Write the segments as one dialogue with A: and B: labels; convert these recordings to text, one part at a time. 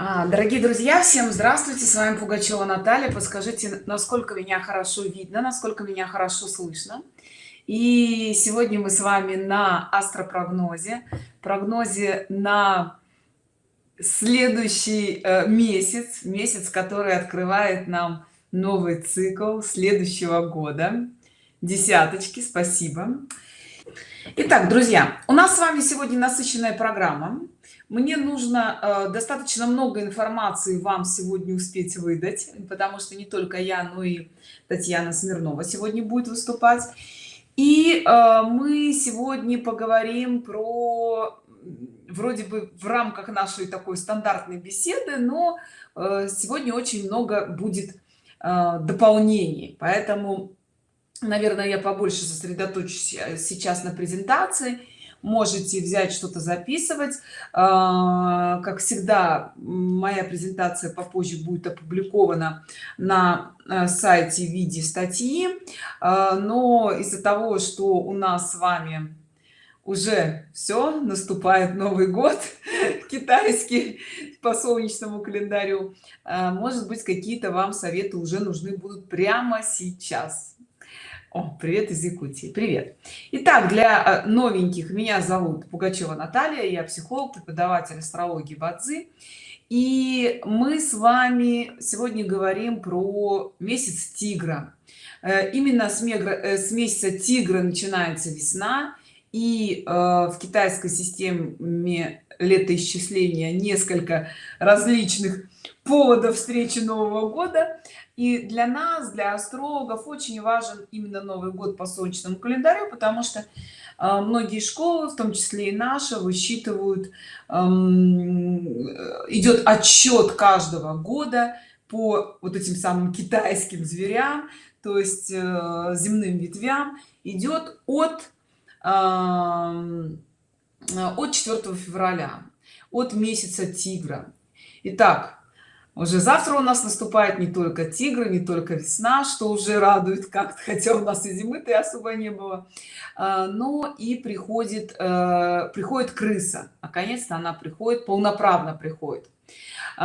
A: А, дорогие друзья всем здравствуйте с вами пугачева наталья. Подскажите насколько меня хорошо видно насколько меня хорошо слышно. И сегодня мы с вами на астропрогнозе. Прогнозе на следующий э, месяц. Месяц который открывает нам новый цикл следующего года. Десяточки спасибо. Итак, друзья у нас с вами сегодня насыщенная программа мне нужно э, достаточно много информации вам сегодня успеть выдать потому что не только я но и татьяна смирнова сегодня будет выступать. И э, мы сегодня поговорим про вроде бы в рамках нашей такой стандартной беседы но э, сегодня очень много будет э, дополнений. Поэтому наверное я побольше сосредоточусь э, сейчас на презентации можете взять что-то записывать. А, как всегда моя презентация попозже будет опубликована на э, сайте в виде статьи. А, но из-за того что у нас с вами уже все наступает новый год китайский по солнечному календарю а, может быть какие-то вам советы уже нужны будут прямо сейчас о, привет из Якутии. Привет. Итак, для э, новеньких меня зовут Пугачева Наталья, я психолог, преподаватель астрологии Бадзи. И мы с вами сегодня говорим про месяц тигра. Э, именно с, мегра, э, с месяца тигра начинается весна, и в китайской системе летоисчисления несколько различных поводов встречи Нового года и для нас для астрологов очень важен именно новый год по солнечному календарю потому что э, многие школы в том числе и наша высчитывают эм, идет отчет каждого года по вот этим самым китайским зверям то есть э, земным ветвям. Идет от э, от 4 февраля от месяца тигра. Итак, уже завтра у нас наступает не только тигры не только весна что уже радует как-то хотя у нас и зимы-то особо не было. А, но и приходит э, приходит крыса. Наконец-то она приходит полноправно приходит.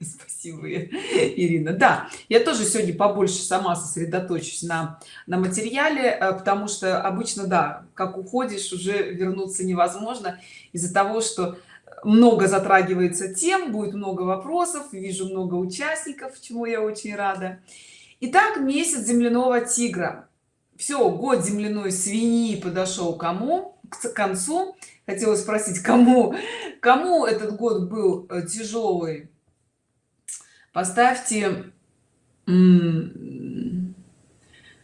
A: Спасибо ирина. Да я тоже сегодня побольше сама сосредоточусь на на материале э, потому что обычно да как уходишь уже вернуться невозможно из-за того что много затрагивается тем будет много вопросов вижу много участников чему я очень рада. Итак, месяц земляного тигра. Все год земляной свиньи подошел кому? К концу. Хотела спросить кому? Кому этот год был э, тяжелый поставьте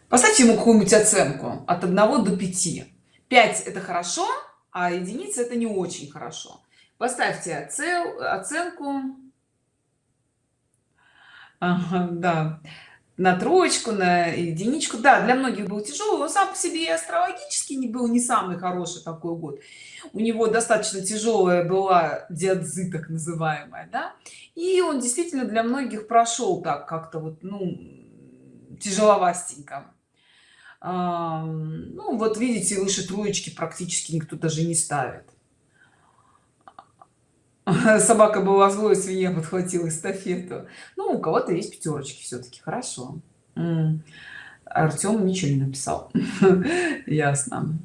A: поставьте ему какую-нибудь оценку. От 1 до 5 5 это хорошо а единица это не очень хорошо поставьте оцел, оценку. Ага, да. На троечку на единичку. Да для многих был тяжелый он сам по себе и астрологически не был не самый хороший такой год. У него достаточно тяжелая была диадзы так называемая да. И он действительно для многих прошел так как-то вот ну тяжеловастенько. Ну вот видите выше троечки практически никто даже не ставит собака была злой свинья подхватила эстафету. Ну у кого-то есть пятерочки все-таки хорошо. Артем ничего не написал. Ясно.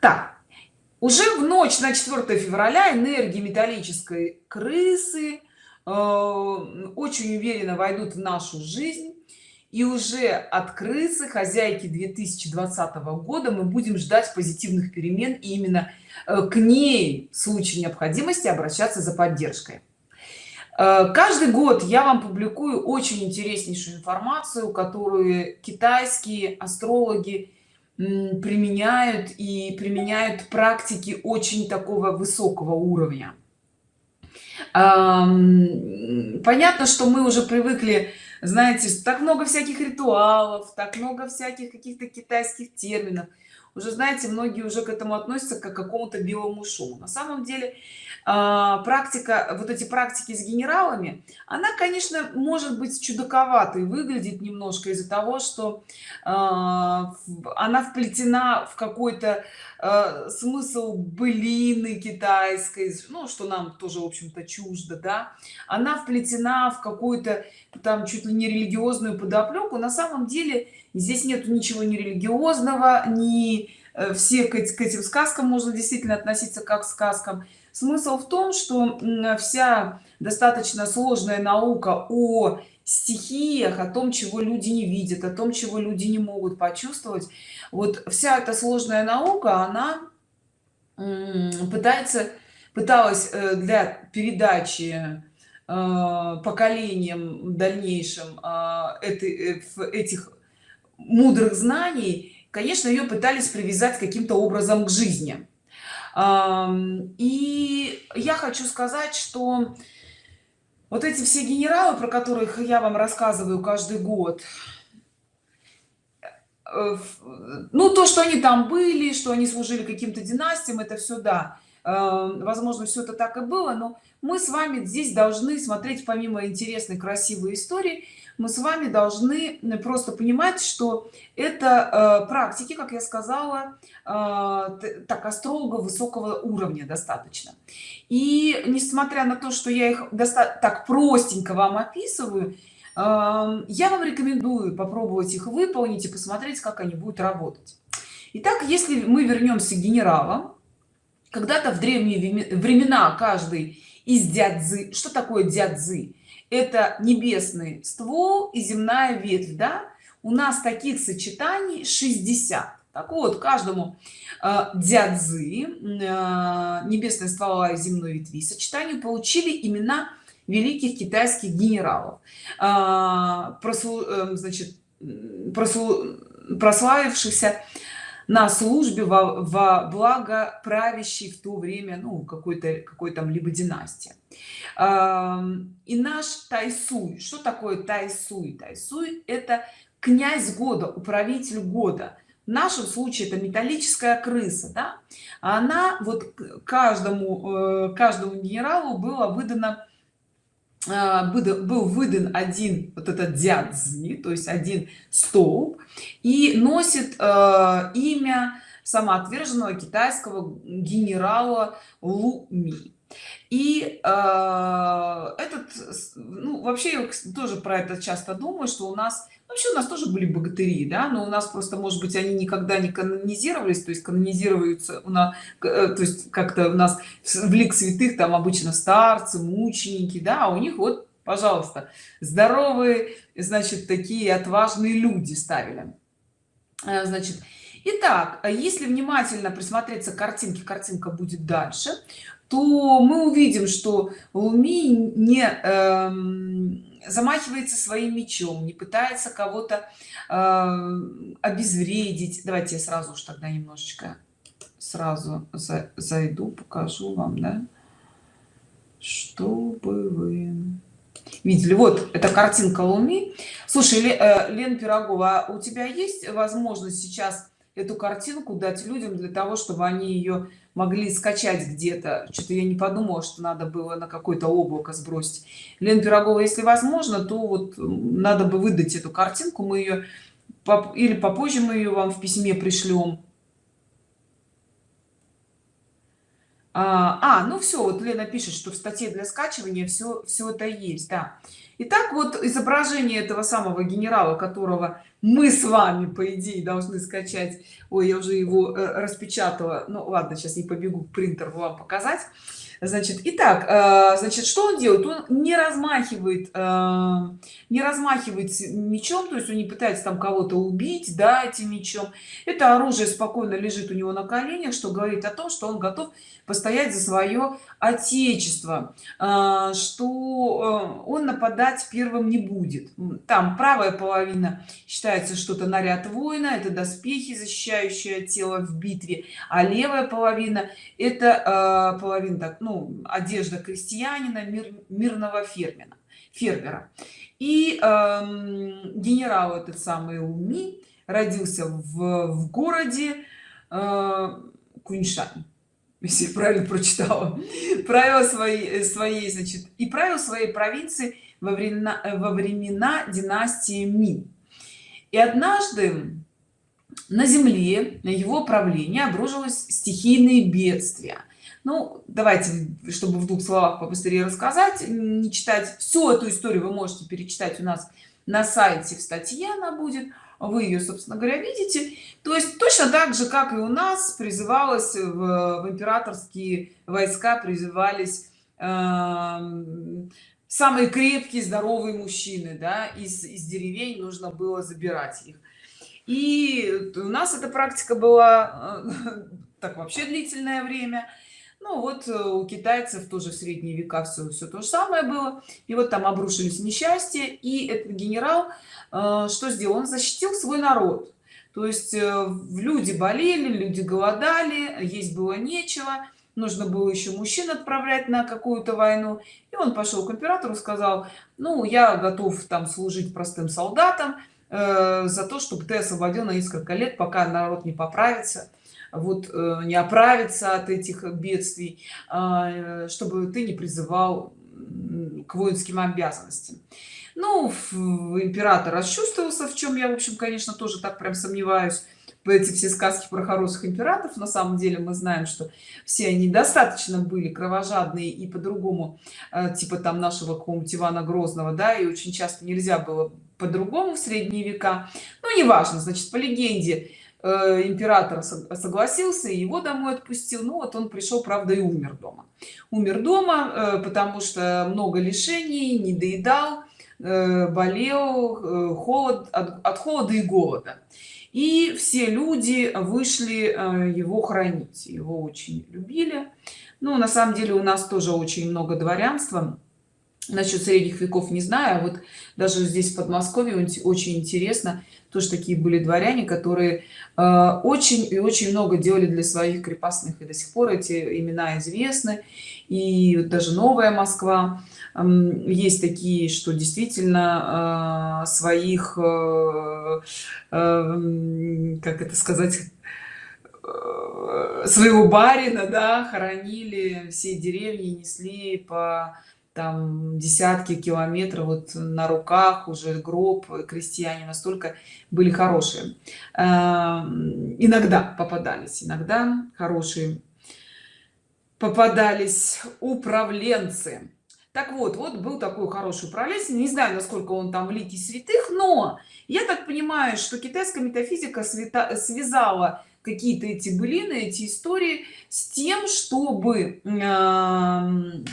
A: Так. Уже в ночь на 4 февраля энергии металлической крысы э, очень уверенно войдут в нашу жизнь и уже от хозяйки 2020 года мы будем ждать позитивных перемен и именно э, к ней в случае необходимости обращаться за поддержкой. Э, каждый год я вам публикую очень интереснейшую информацию которую китайские астрологи применяют и применяют практики очень такого высокого уровня. Понятно что мы уже привыкли знаете так много всяких ритуалов так много всяких каких-то китайских терминов уже знаете многие уже к этому относятся как к какому-то белому шуму на самом деле а, практика вот эти практики с генералами она конечно может быть чудаковатой выглядит немножко из-за того что а, она вплетена в какой-то а, смысл былины китайской ну что нам тоже в общем-то чуждо да. Она вплетена в какую-то там чуть ли не религиозную подоплеку. На самом деле здесь нету ничего не религиозного ни э, все к этим сказкам можно действительно относиться как к сказкам. Смысл в том что вся достаточно сложная наука о стихиях о том чего люди не видят о том чего люди не могут почувствовать. Вот вся эта сложная наука она пытается пыталась э, для передачи э, поколениям дальнейшим этих мудрых знаний конечно ее пытались привязать каким-то образом к жизни. И я хочу сказать что вот эти все генералы про которых я вам рассказываю каждый год э, ну то что они там были что они служили каким-то династиям это все да. Возможно все это так и было но мы с вами здесь должны смотреть помимо интересной красивой истории мы с вами должны просто понимать что это э, практики как я сказала э, так астролога высокого уровня достаточно. И несмотря на то что я их так простенько вам описываю э, я вам рекомендую попробовать их выполнить и посмотреть как они будут работать. Итак, если мы вернемся к генералам когда-то в древние времена каждый из дядзы что такое дядзы это небесный ствол и земная ветвь да? У нас таких сочетаний 60 так вот каждому э, дядзы э, небесная ствола и земной ветви сочетанию получили имена великих китайских генералов. Э, прослу, э, значит прослу, прославившихся на службе во, во благо правящей в то время ну какой-то какой там либо династия и наш тайсуй. Что такое тайсуй? Тайсуй это князь года управитель года. В нашем случае это металлическая крыса да? она вот каждому э, каждому генералу было выдано был выдан один вот этот дядзи то есть один столб и носит э, имя самоотверженного китайского генерала луми и э, этот ну вообще я тоже про это часто думаю что у нас вообще у нас тоже были богатыри да но у нас просто может быть они никогда не канонизировались то есть канонизируются у нас э, то есть как-то у нас в лик святых там обычно старцы мученики да а у них вот пожалуйста здоровые значит такие отважные люди ставили. Э, значит Итак, если внимательно присмотреться к картинке, картинка будет дальше, то мы увидим что луми не эм, замахивается своим мечом не пытается кого-то э, обезвредить. Давайте я сразу уж тогда немножечко сразу за, зайду покажу вам да? Чтобы вы видели. Вот эта картинка луми. Слушай э, лен пирогова а у тебя есть возможность сейчас эту картинку дать людям для того чтобы они ее могли скачать где-то. Что-то я не подумала что надо было на какое-то облако сбросить. Лен пирогова если возможно то вот надо бы выдать эту картинку. Мы ее или попозже мы ее вам в письме пришлем а, а ну все вот лена пишет что в статье для скачивания все все это есть да Итак, вот изображение этого самого генерала, которого мы с вами, по идее, должны скачать. Ой, я уже его э, распечатала. Ну ладно, сейчас не побегу к принтеру вам показать. Значит, итак, э, значит, что он делает? Он не размахивает, э, не размахивает мечом, то есть он не пытается там кого-то убить, да, этим мечом. Это оружие спокойно лежит у него на коленях, что говорит о том, что он готов постоять за свое отечество а, что э, он нападать первым не будет там правая половина считается что-то наряд воина это доспехи защищающие тело в битве а левая половина это половина так ну одежда крестьянина мир, мирного фермера фермера. И э, генерал этот самый уми родился в, в городе э, Куньшань. Если правильно прочитала. Правила своей своей значит и правил своей провинции во времена во времена династии Мин и однажды на земле на его правление обружилось стихийные бедствия ну давайте чтобы в двух словах побыстрее рассказать не читать всю эту историю вы можете перечитать у нас на сайте в статье она будет вы ее собственно говоря видите. То есть точно так же как и у нас призывалось в, в императорские войска призывались э, самые крепкие здоровые мужчины да из, из деревень нужно было забирать их. И у нас эта практика была э, так вообще длительное время ну вот э, у китайцев тоже в средние века все все то же самое было. И вот там обрушились несчастья и этот генерал э, что сделал? Он защитил свой народ. То есть э, люди болели люди голодали есть было нечего нужно было еще мужчин отправлять на какую-то войну. И он пошел к императору сказал ну я готов там служить простым солдатам э, за то чтобы ты освободил на несколько лет пока народ не поправится вот э, не оправиться от этих бедствий а, чтобы ты не призывал к воинским обязанностям. Ну император расчувствовался в чем я в общем конечно тоже так прям сомневаюсь. Эти все сказки про хороших императоров на самом деле мы знаем что все они достаточно были кровожадные и по-другому э, типа там нашего какого-нибудь ивана грозного да и очень часто нельзя было по-другому в средние века. Ну неважно значит по легенде Э, император согласился и его домой отпустил. Ну вот он пришел правда и умер дома. Умер дома э, потому что много лишений не доедал э, болел холод от холода и голода. И все люди вышли его хранить. Его очень любили. Ну на самом деле у нас тоже очень много дворянства. Насчет средних веков не знаю а вот даже здесь в подмосковье очень интересно тоже такие были дворяне которые э, очень и очень много делали для своих крепостных и до сих пор эти имена известны. И даже новая москва э, есть такие что действительно э, своих э, э, как это сказать э, своего барина да хоронили все деревни несли по там десятки километров вот на руках уже гроб крестьяне настолько были хорошие. Эм, иногда попадались иногда хорошие попадались управленцы. Так вот вот был такой хороший управленец не знаю насколько он там в лике святых но я так понимаю что китайская метафизика свята, связала какие-то эти былины эти истории с тем чтобы э,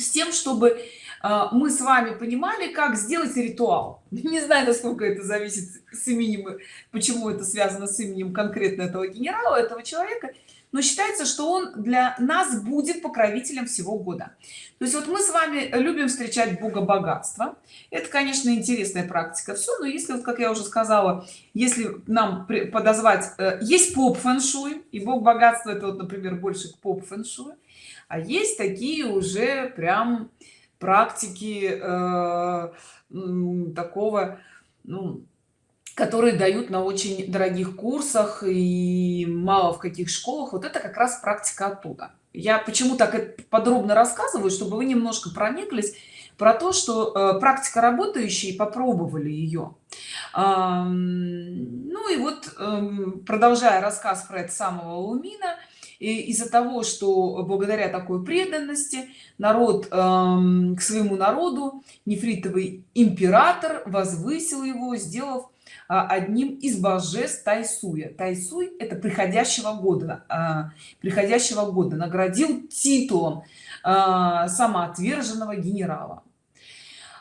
A: с тем чтобы а, мы с вами понимали как сделать ритуал. Не знаю насколько это зависит с именем почему это связано с именем конкретно этого генерала этого человека но считается что он для нас будет покровителем всего года. То есть вот мы с вами любим встречать бога богатства. Это конечно интересная практика все но если вот как я уже сказала если нам подозвать э, есть поп фэншуй и бог богатства это вот например больше к поп фэншуй а есть такие уже прям практики э, такого ну, которые дают на очень дорогих курсах и мало в каких школах. Вот это как раз практика оттуда. Я почему так подробно рассказываю чтобы вы немножко прониклись про то что э, практика работающие попробовали ее э, ну и вот э, продолжая рассказ про это самого лумина из-за того что благодаря такой преданности народ эм, к своему народу нефритовый император возвысил его сделав а, одним из божеств тайсуя. Тайсуй это приходящего года а, приходящего года. Наградил титулом а, самоотверженного генерала.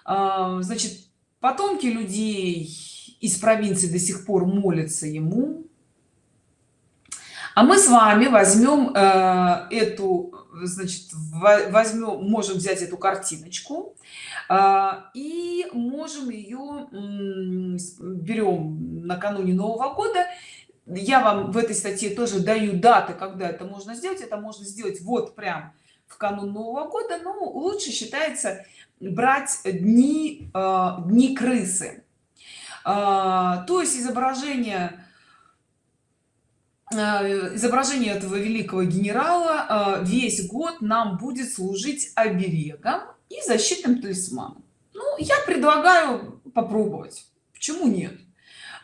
A: Значит потомки людей из провинции до сих пор молятся ему а мы с вами возьмем э, эту значит возьмем можем взять эту картиночку э, и можем ее берем накануне нового года. Я вам в этой статье тоже даю даты когда это можно сделать. Это можно сделать вот прям в канун нового года. Но лучше считается брать дни э, дни крысы. Э, то есть изображение изображение этого великого генерала э, весь год нам будет служить оберегом и защитным талисманом. Ну я предлагаю попробовать. Почему нет?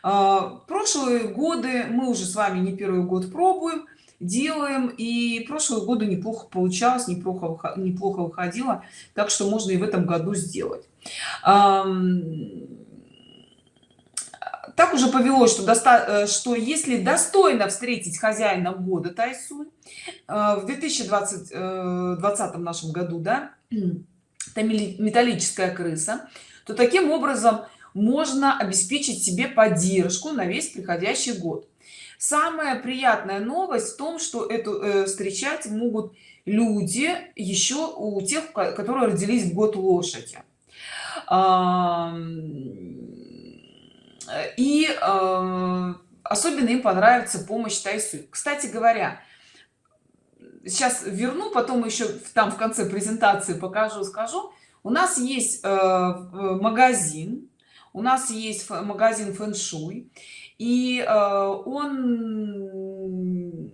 A: Прошлые годы мы уже с вами не первый год пробуем делаем и прошлые годы неплохо получалось неплохо неплохо выходило так что можно и в этом году сделать так уже повелось что доста э, что если достойно встретить хозяина года тайсу э, в 2020 20 нашем году да это металлическая крыса то таким образом можно обеспечить себе поддержку на весь приходящий год. Самая приятная новость в том что эту э, встречать могут люди еще у тех которые родились в год лошади и э, особенно им понравится помощь тайсу. Кстати говоря сейчас верну потом еще там в конце презентации покажу скажу. У нас есть э, магазин у нас есть магазин фэн-шуй. И э, он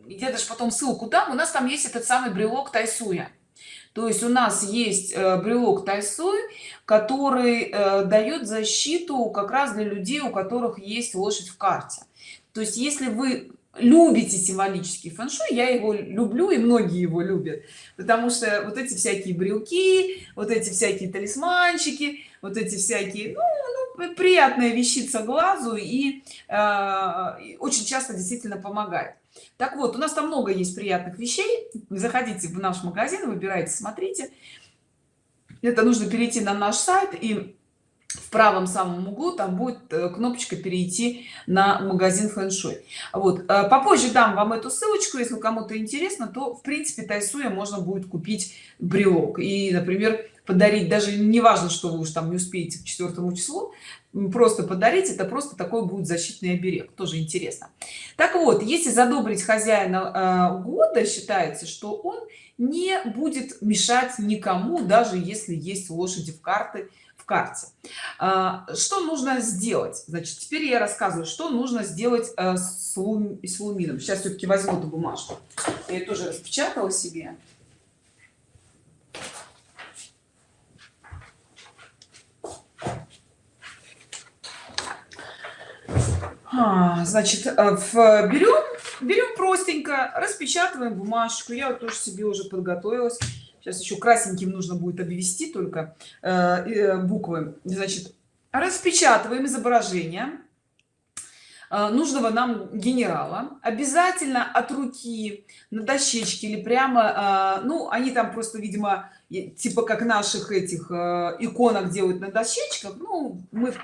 A: я даже потом ссылку дам у нас там есть этот самый брелок тайсуя то есть у нас есть э, брелок тайсуй который э, дает защиту как раз для людей у которых есть лошадь в карте. То есть если вы любите символический фэн-шуй я его люблю и многие его любят. Потому что вот эти всякие брелки вот эти всякие талисманчики вот эти всякие ну, приятная вещица глазу и э, очень часто действительно помогает. Так вот у нас там много есть приятных вещей. Заходите в наш магазин выбирайте смотрите. Это нужно перейти на наш сайт и в правом самом углу там будет э, кнопочка перейти на магазин фэн-шуй вот. Э, попозже дам вам эту ссылочку если кому-то интересно то в принципе тайсуя можно будет купить брелок и например подарить. Даже не важно что вы уж там не успеете к четвертому числу просто подарить это просто такой будет защитный оберег. Тоже интересно. Так вот если задобрить хозяина э, года считается что он не будет мешать никому даже если есть лошади в карты карте. А, что нужно сделать? Значит теперь я рассказываю что нужно сделать э, с, лум, с лумином. Сейчас все-таки возьму эту бумажку. Я тоже распечатала себе. А, значит э, берем берем простенько распечатываем бумажку я тоже себе уже подготовилась сейчас еще красненьким нужно будет обвести только э, э, буквы. Значит распечатываем изображение э, нужного нам генерала. Обязательно от руки на дощечке или прямо ну они там просто видимо типа как наших этих иконок делают на дощечках. Ну мы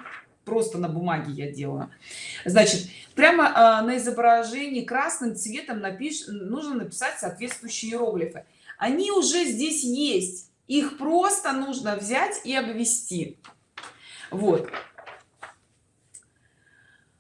A: просто на бумаге я делаю. Значит прямо на изображении красным цветом напиш нужно написать соответствующие иероглифы они уже здесь есть. Их просто нужно взять и обвести. Вот.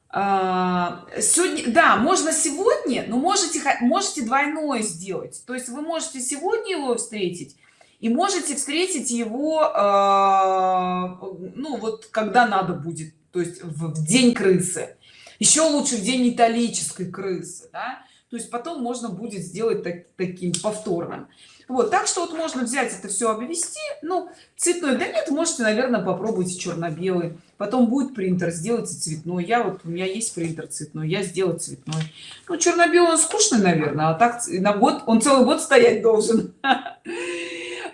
A: А, сегодня да можно сегодня но можете можете двойное сделать. То есть вы можете сегодня его встретить и можете встретить его э, ну вот когда надо будет то есть в день крысы. Еще лучше в день металлической крысы да? то есть потом можно будет сделать так, таким повторным вот так что вот можно взять это все обвести. Ну цветной да нет можете наверное попробуйте черно-белый. Потом будет принтер сделайте цветной. Я вот у меня есть принтер цветной я сделаю цветной. Ну черно-белый он скучный наверное а так на год он целый год стоять должен.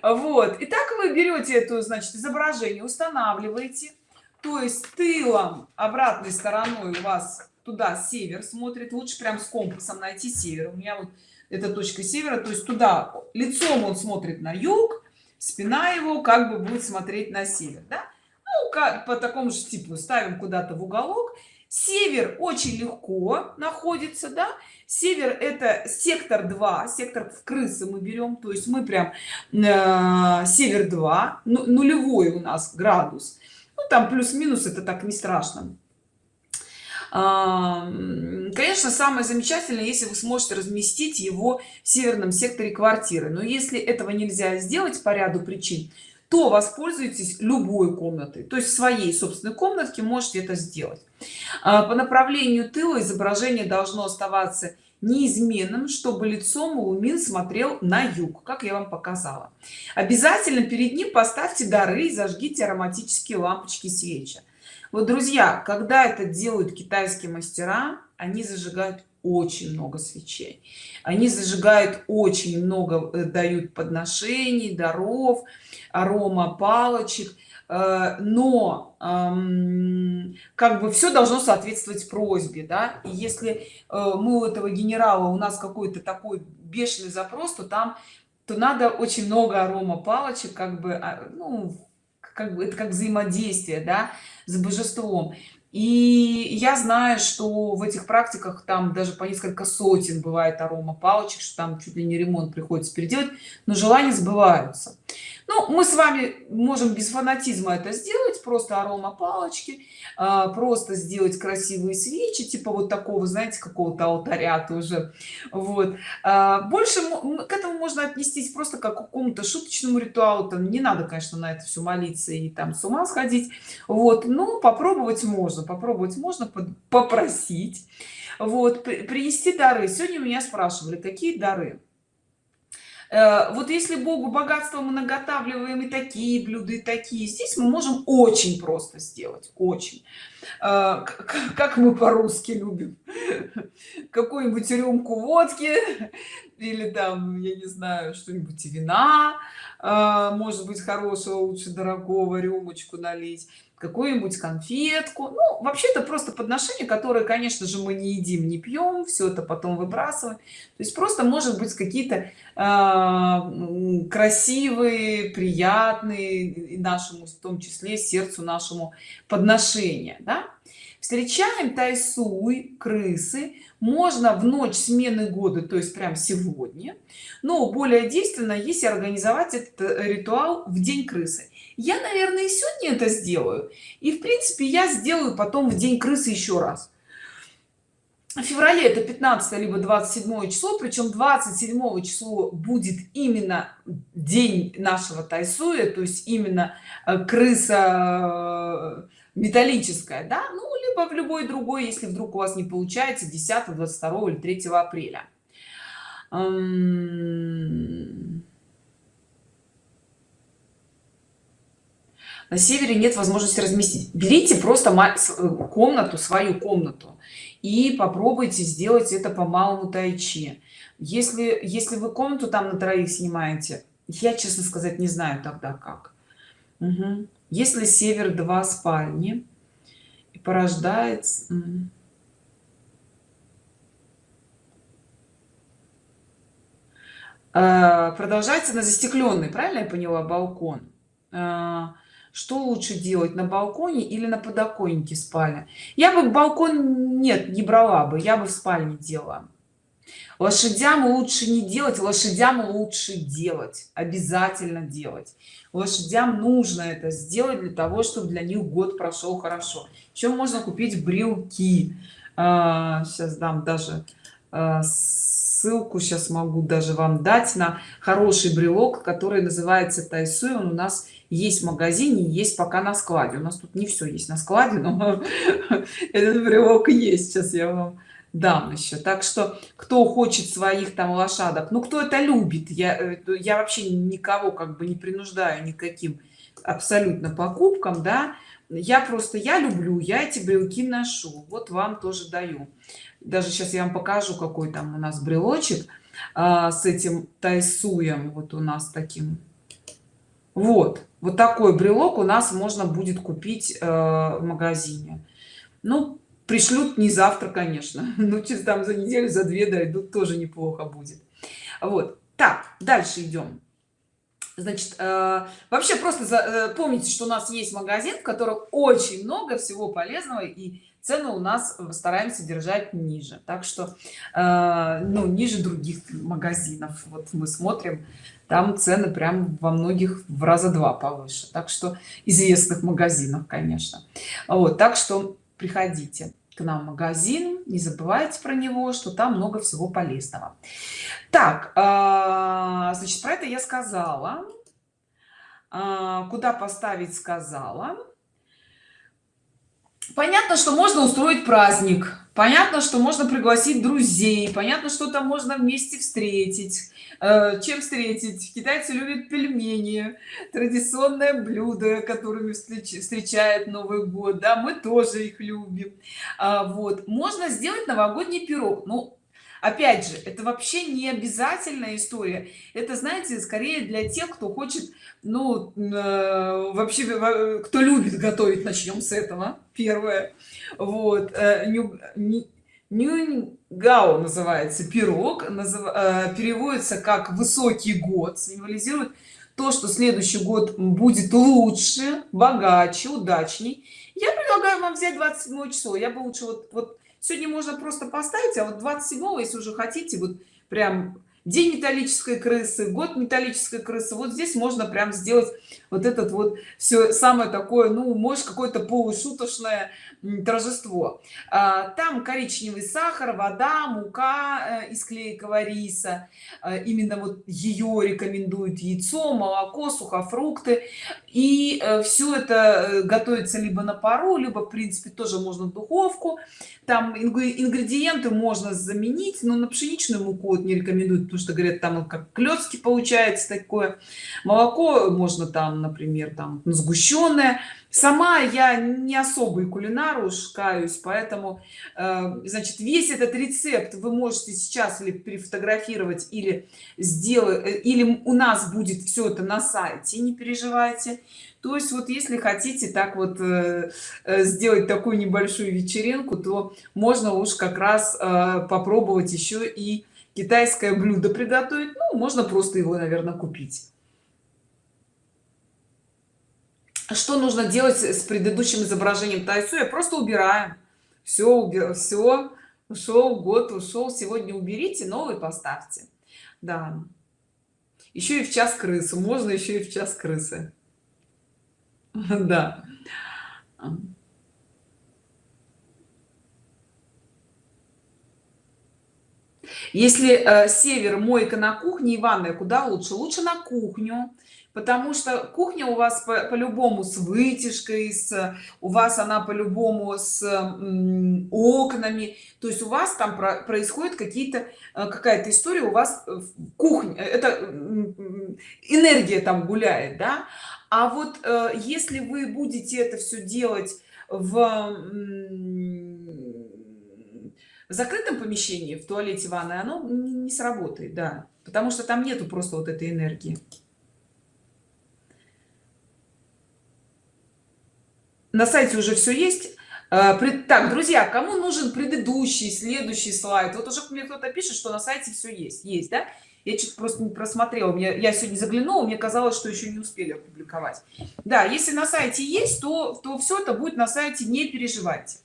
A: Вот и так вы берете эту значит изображение устанавливаете. То есть тылом обратной стороной у вас туда север смотрит. Лучше прям с компасом найти север. У меня вот эта точка севера то есть туда лицом он смотрит на юг спина его как бы будет смотреть на север да? ну как по такому же типу ставим куда-то в уголок. Север очень легко находится да? Север это сектор 2 сектор в крысы мы берем то есть мы прям э, север 2 ну, нулевой у нас градус. Ну, там плюс-минус это так не страшно конечно самое замечательное если вы сможете разместить его в северном секторе квартиры. Но если этого нельзя сделать по ряду причин то воспользуйтесь любой комнатой. То есть своей собственной комнатке можете это сделать. А, по направлению тыла изображение должно оставаться неизменным чтобы лицом лумин смотрел на юг как я вам показала. Обязательно перед ним поставьте дары и зажгите ароматические лампочки свечи вот друзья когда это делают китайские мастера они зажигают очень много свечей. Они зажигают очень много э, дают подношений даров арома палочек. Э, но как бы все должно соответствовать просьбе да. И если э, мы у этого генерала у нас какой-то такой бешеный запрос то там то надо очень много арома палочек как бы а, ну как бы это как взаимодействие да с божеством. И я знаю что в этих практиках там даже по несколько сотен бывает арома палочек что там чуть ли не ремонт приходится переделать но желания сбываются ну мы с вами можем без фанатизма это сделать просто арома палочки а, просто сделать красивые свечи типа вот такого знаете какого-то алтаря тоже. Вот. А, больше к этому можно отнестись просто как к какому-то шуточному ритуалу. Там не надо конечно на это все молиться и там с ума сходить. Вот. Но попробовать можно попробовать можно попросить. Вот. Принести дары. Сегодня меня спрашивали какие дары вот если богу богатство мы наготавливаем и такие блюда и такие здесь мы можем очень просто сделать очень. Э, как мы по-русски любим? Какую-нибудь рюмку водки или там я не знаю что-нибудь вина э, может быть хорошего лучше дорогого рюмочку налить какую-нибудь конфетку ну вообще-то просто подношение которое конечно же мы не едим не пьем все это потом выбрасываем то есть просто может быть какие-то э, красивые приятные нашему в том числе сердцу нашему подношения да? Встречаем тайсуй крысы. Можно в ночь смены года то есть прям сегодня. Но более действенно если организовать этот ритуал в день крысы. Я наверное сегодня это сделаю. И в принципе я сделаю потом в день крысы еще раз. В феврале это 15 либо 27 число причем 27 число будет именно день нашего тайсуя то есть именно э, крыса э, металлическая да? Ну либо в любой другой если вдруг у вас не получается 10 22 или 3 апреля. На севере нет возможности разместить. Берите просто э, комнату свою комнату и попробуйте сделать это по малому тайчи. Если если вы комнату там на троих снимаете я честно сказать не знаю тогда как. Угу. если север два спальни порождает а, продолжается на застекленный правильно я поняла балкон? А, что лучше делать на балконе или на подоконнике спальня? Я бы балкон нет не брала бы я бы в спальне делала лошадям лучше не делать лошадям лучше делать обязательно делать. Лошадям нужно это сделать для того чтобы для них год прошел хорошо. Еще можно купить брелки. А, сейчас дам даже а, ссылку сейчас могу даже вам дать на хороший брелок который называется тайсуй. Он у нас есть в магазине есть пока на складе. У нас тут не все есть на складе но этот брелок есть. Сейчас я вам дам еще так что кто хочет своих там лошадок ну кто это любит я э, я вообще никого как бы не принуждаю никаким абсолютно покупкам да. Я просто я люблю я эти брелки ношу вот вам тоже даю. Даже сейчас я вам покажу какой там у нас брелочек а, с этим тайсуем вот у нас таким. Вот вот такой брелок у нас можно будет купить э, в магазине. Ну пришлют не завтра конечно. Ну через там за неделю за две дойдут тоже неплохо будет. Вот. Так дальше идем. Значит э, вообще просто за, э, помните что у нас есть магазин в котором очень много всего полезного и цены у нас стараемся держать ниже. Так что э, ну ниже других магазинов. Вот мы смотрим там цены прям во многих в раза два повыше. Так что известных магазинах конечно. Вот так что приходите к нам магазин не забывайте про него что там много всего полезного. Так э, значит про это я сказала. Э, куда поставить сказала. Понятно что можно устроить праздник. Понятно что можно пригласить друзей. Понятно что там можно вместе встретить чем встретить? Китайцы любят пельмени традиционное блюдо которыми встречает новый год да мы тоже их любим. А, вот можно сделать новогодний пирог. Ну опять же это вообще не обязательная история. Это знаете скорее для тех кто хочет ну э, вообще кто любит готовить. Начнем с этого первое. Вот э, Нюньгао называется пирог, назыв, э, переводится как высокий год, символизирует то, что следующий год будет лучше, богаче, удачней. Я предлагаю вам взять 27 число. Я бы лучше вот, вот сегодня можно просто поставить, а вот 27, если уже хотите, вот прям день металлической крысы год металлической крысы. Вот здесь можно прям сделать вот этот вот все самое такое ну может какое-то полушуточное торжество. А, там коричневый сахар вода мука э, из клейкого риса. Э, именно вот ее рекомендуют яйцо молоко сухофрукты и э, все это готовится либо на пару либо в принципе тоже можно в духовку. Там ингредиенты можно заменить но на пшеничную муку вот не рекомендуют потому что говорят там как клетки получается такое. Молоко можно там например там сгущенное сама я не особый кулинар уж каюсь поэтому э, значит весь этот рецепт вы можете сейчас или перефотографировать или сделать э, или у нас будет все это на сайте не переживайте. То есть вот если хотите так вот э, сделать такую небольшую вечеринку то можно уж как раз попробовать еще и китайское блюдо приготовить. Ну можно просто его наверное купить что нужно делать с предыдущим изображением? Тайсуя просто убираем. Все все ушел год ушел сегодня уберите новый поставьте. Да. Еще и в час крысы можно еще и в час крысы. Да. Если э, север мойка на кухне и ванная куда лучше? Лучше на кухню потому что кухня у вас по-любому по с вытяжкой с у вас она по-любому с м, окнами. То есть у вас там про происходит какие-то э, какая-то история у вас в кухне. Это энергия там гуляет да? А вот э, если вы будете это все делать в в закрытом помещении в туалете ванной оно не сработает да. Потому что там нету просто вот этой энергии на сайте уже все есть. Э, так друзья кому нужен предыдущий следующий слайд? Вот уже мне кто-то пишет что на сайте все есть. Есть да? Я чуть просто не просмотрела. Мне я сегодня заглянула мне казалось что еще не успели опубликовать. Да если на сайте есть то то все это будет на сайте не переживайте.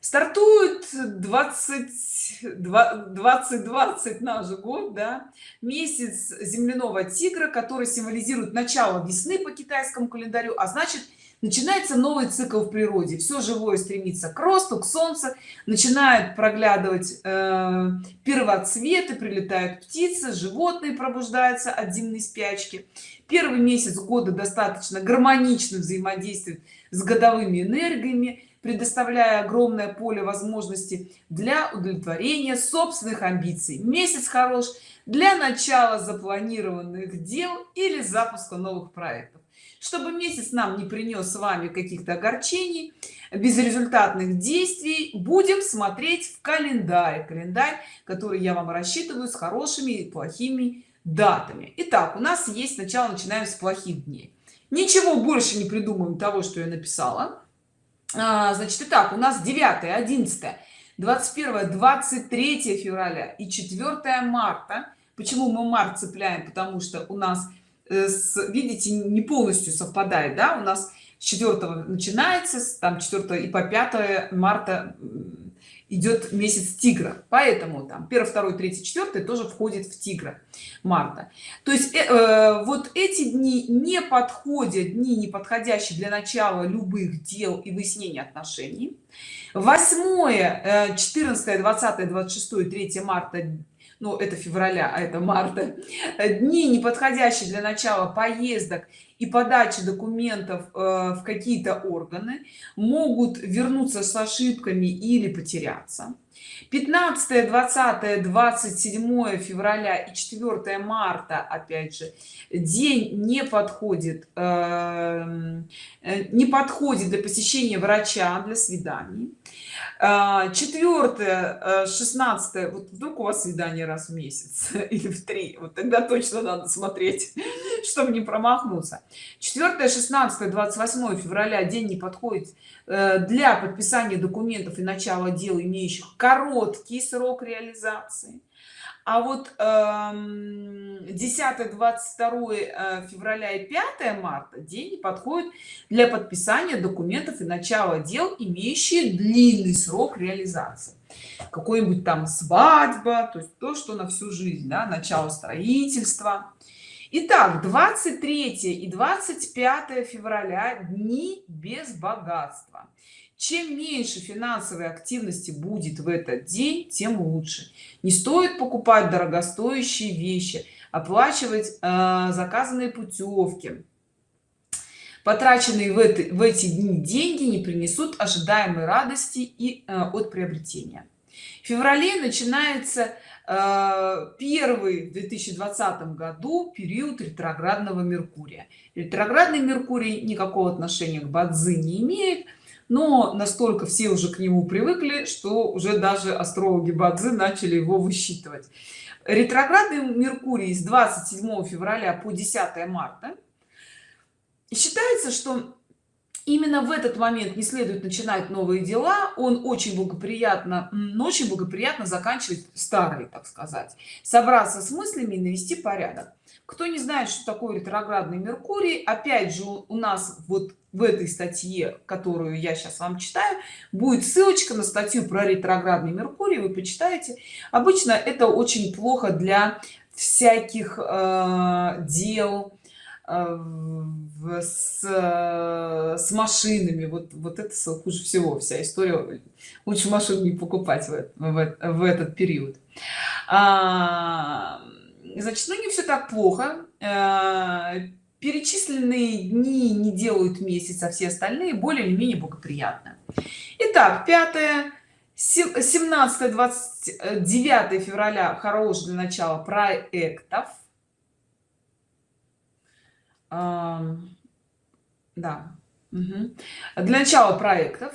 A: Стартует 20 2020 наш год да? Месяц земляного тигра который символизирует начало весны по китайскому календарю а значит начинается новый цикл в природе. Все живое стремится к росту к солнцу. Начинают проглядывать э, первоцветы прилетают птицы животные пробуждаются от зимней спячки. Первый месяц года достаточно гармонично взаимодействует с годовыми энергиями предоставляя огромное поле возможностей для удовлетворения собственных амбиций. Месяц хорош для начала запланированных дел или запуска новых проектов чтобы месяц нам не принес с вами каких-то огорчений безрезультатных действий будем смотреть в календарь. Календарь который я вам рассчитываю с хорошими и плохими датами. Итак, у нас есть сначала начинаем с плохих дней. Ничего больше не придумаем того что я написала. А, значит итак у нас 9 11 21 23 февраля и 4 марта. Почему мы март цепляем? Потому что у нас с, видите не полностью совпадает да? У нас с 4 начинается там 4 и по 5 марта идет месяц тигра. Поэтому там 1 2 3 4 тоже входит в тигра марта. То есть э, э, вот эти дни не подходят дни не подходящие для начала любых дел и выяснения отношений. 8 14 20 26 3 марта но это февраля а это марта. Дни неподходящие для начала поездок и подачи документов э, в какие-то органы могут вернуться с ошибками или потеряться. 15 20 27 февраля и 4 марта опять же день не подходит эм, э, не подходит для посещения врача для свиданий. А, четвертое 16 э, вот вдруг у вас свидание раз в месяц или в три вот тогда точно надо смотреть чтобы не промахнуться 4 16 28 февраля день не подходит э, для подписания документов и начала дел имеющих короткий срок реализации. А вот 10 22 э, февраля и 5 марта день подходит для подписания документов и начала дел имеющие длинный срок реализации. Какой-нибудь там свадьба то есть то что на всю жизнь да, начало строительства Итак, 23 и 25 февраля дни без богатства. Чем меньше финансовой активности будет в этот день тем лучше. Не стоит покупать дорогостоящие вещи оплачивать э, заказанные путевки. Потраченные в, это, в эти дни деньги не принесут ожидаемой радости и э, от приобретения. В феврале начинается первый в 2020 году период ретроградного меркурия. Ретроградный меркурий никакого отношения к бадзи не имеет но настолько все уже к нему привыкли что уже даже астрологи бадзи начали его высчитывать. Ретроградный меркурий с 27 февраля по 10 марта. Считается что именно в этот момент не следует начинать новые дела. Он очень благоприятно очень благоприятно заканчивать старые так сказать. Собраться с мыслями и навести порядок. Кто не знает что такое ретроградный меркурий опять же у нас вот в этой статье которую я сейчас вам читаю будет ссылочка на статью про ретроградный меркурий. Вы почитаете. Обычно это очень плохо для всяких э, дел э, с, с машинами. Вот вот это хуже всего вся история. Лучше машину не покупать в, в, в этот период. А, значит ну не все так плохо. Э, перечисленные дни не делают месяц а все остальные более или менее благоприятно. Итак, 5 17 29 февраля хорош для начала проектов да. Угу. для начала проектов.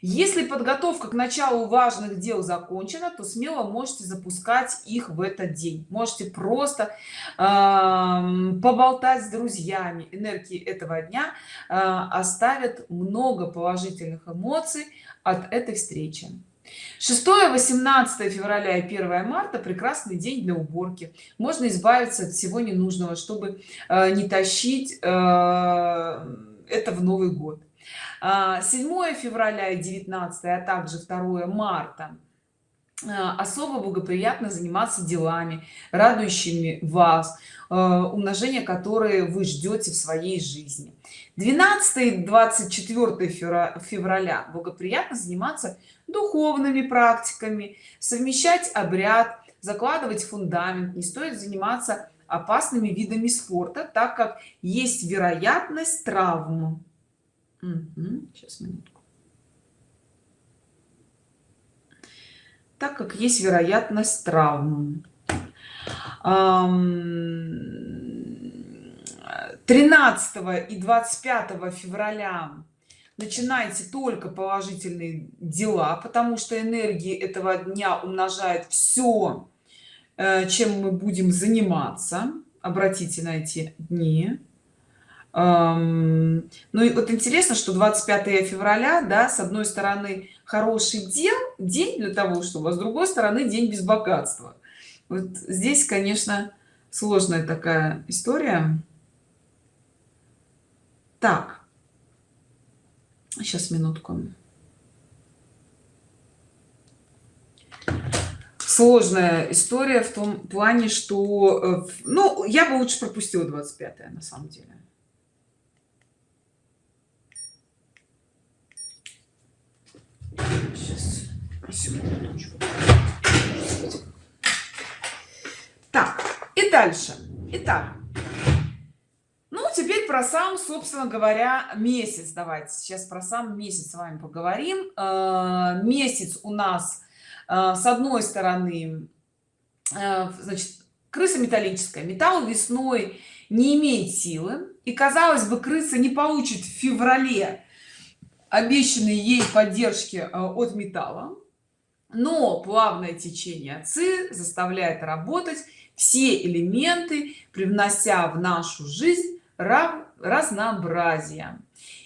A: Если подготовка к началу важных дел закончена то смело можете запускать их в этот день. Можете просто э, поболтать с друзьями. Энергии этого дня э, оставят много положительных эмоций от этой встречи 6 18 февраля и 1 марта прекрасный день для уборки. Можно избавиться от всего ненужного чтобы э, не тащить э, это в новый год. 7 а, февраля и 19 а также 2 марта а, особо благоприятно заниматься делами радующими вас а, умножение которые вы ждете в своей жизни 12 24 февраля благоприятно заниматься духовными практиками совмещать обряд закладывать фундамент не стоит заниматься опасными видами спорта так как есть вероятность травм. Сейчас минутку. Так как есть вероятность травм. 13 и 25 февраля начинайте только положительные дела потому что энергии этого дня умножает все э, чем мы будем заниматься. Обратите на эти дни. Ну и вот интересно что 25 февраля да с одной стороны хороший день день для того чтобы а с другой стороны день без богатства. Вот здесь конечно сложная такая история так. Сейчас минутку. Сложная история в том плане что э, ну я бы лучше пропустила 25 на самом деле. Сейчас, секундочку. так и дальше. Итак теперь про сам собственно говоря месяц. Давайте сейчас про сам месяц с вами поговорим. Э, месяц у нас э, с одной стороны э, значит крыса металлическая. Металл весной не имеет силы. И казалось бы крыса не получит в феврале обещанной ей поддержки от металла. Но плавное течение ци заставляет работать все элементы привнося в нашу жизнь разнообразие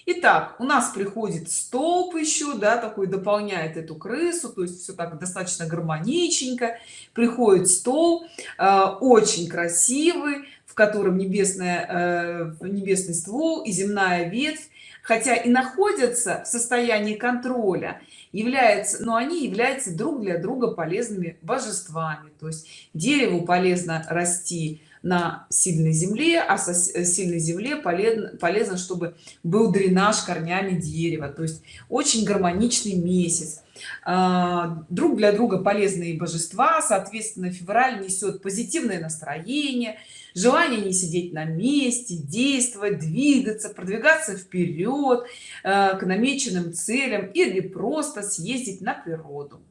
A: Итак, у нас приходит столб еще да такой дополняет эту крысу то есть все так достаточно гармоничненько. Приходит стол э, очень красивый в котором небесная э, небесный ствол и земная ветвь. Хотя и находятся в состоянии контроля является но они являются друг для друга полезными божествами. То есть дереву полезно расти на сильной земле а со сильной земле полезно полезно чтобы был дренаж корнями дерева. То есть очень гармоничный месяц. А, друг для друга полезные божества соответственно февраль несет позитивное настроение желание не сидеть на месте действовать двигаться продвигаться вперед э, к намеченным целям или просто съездить на природу. э,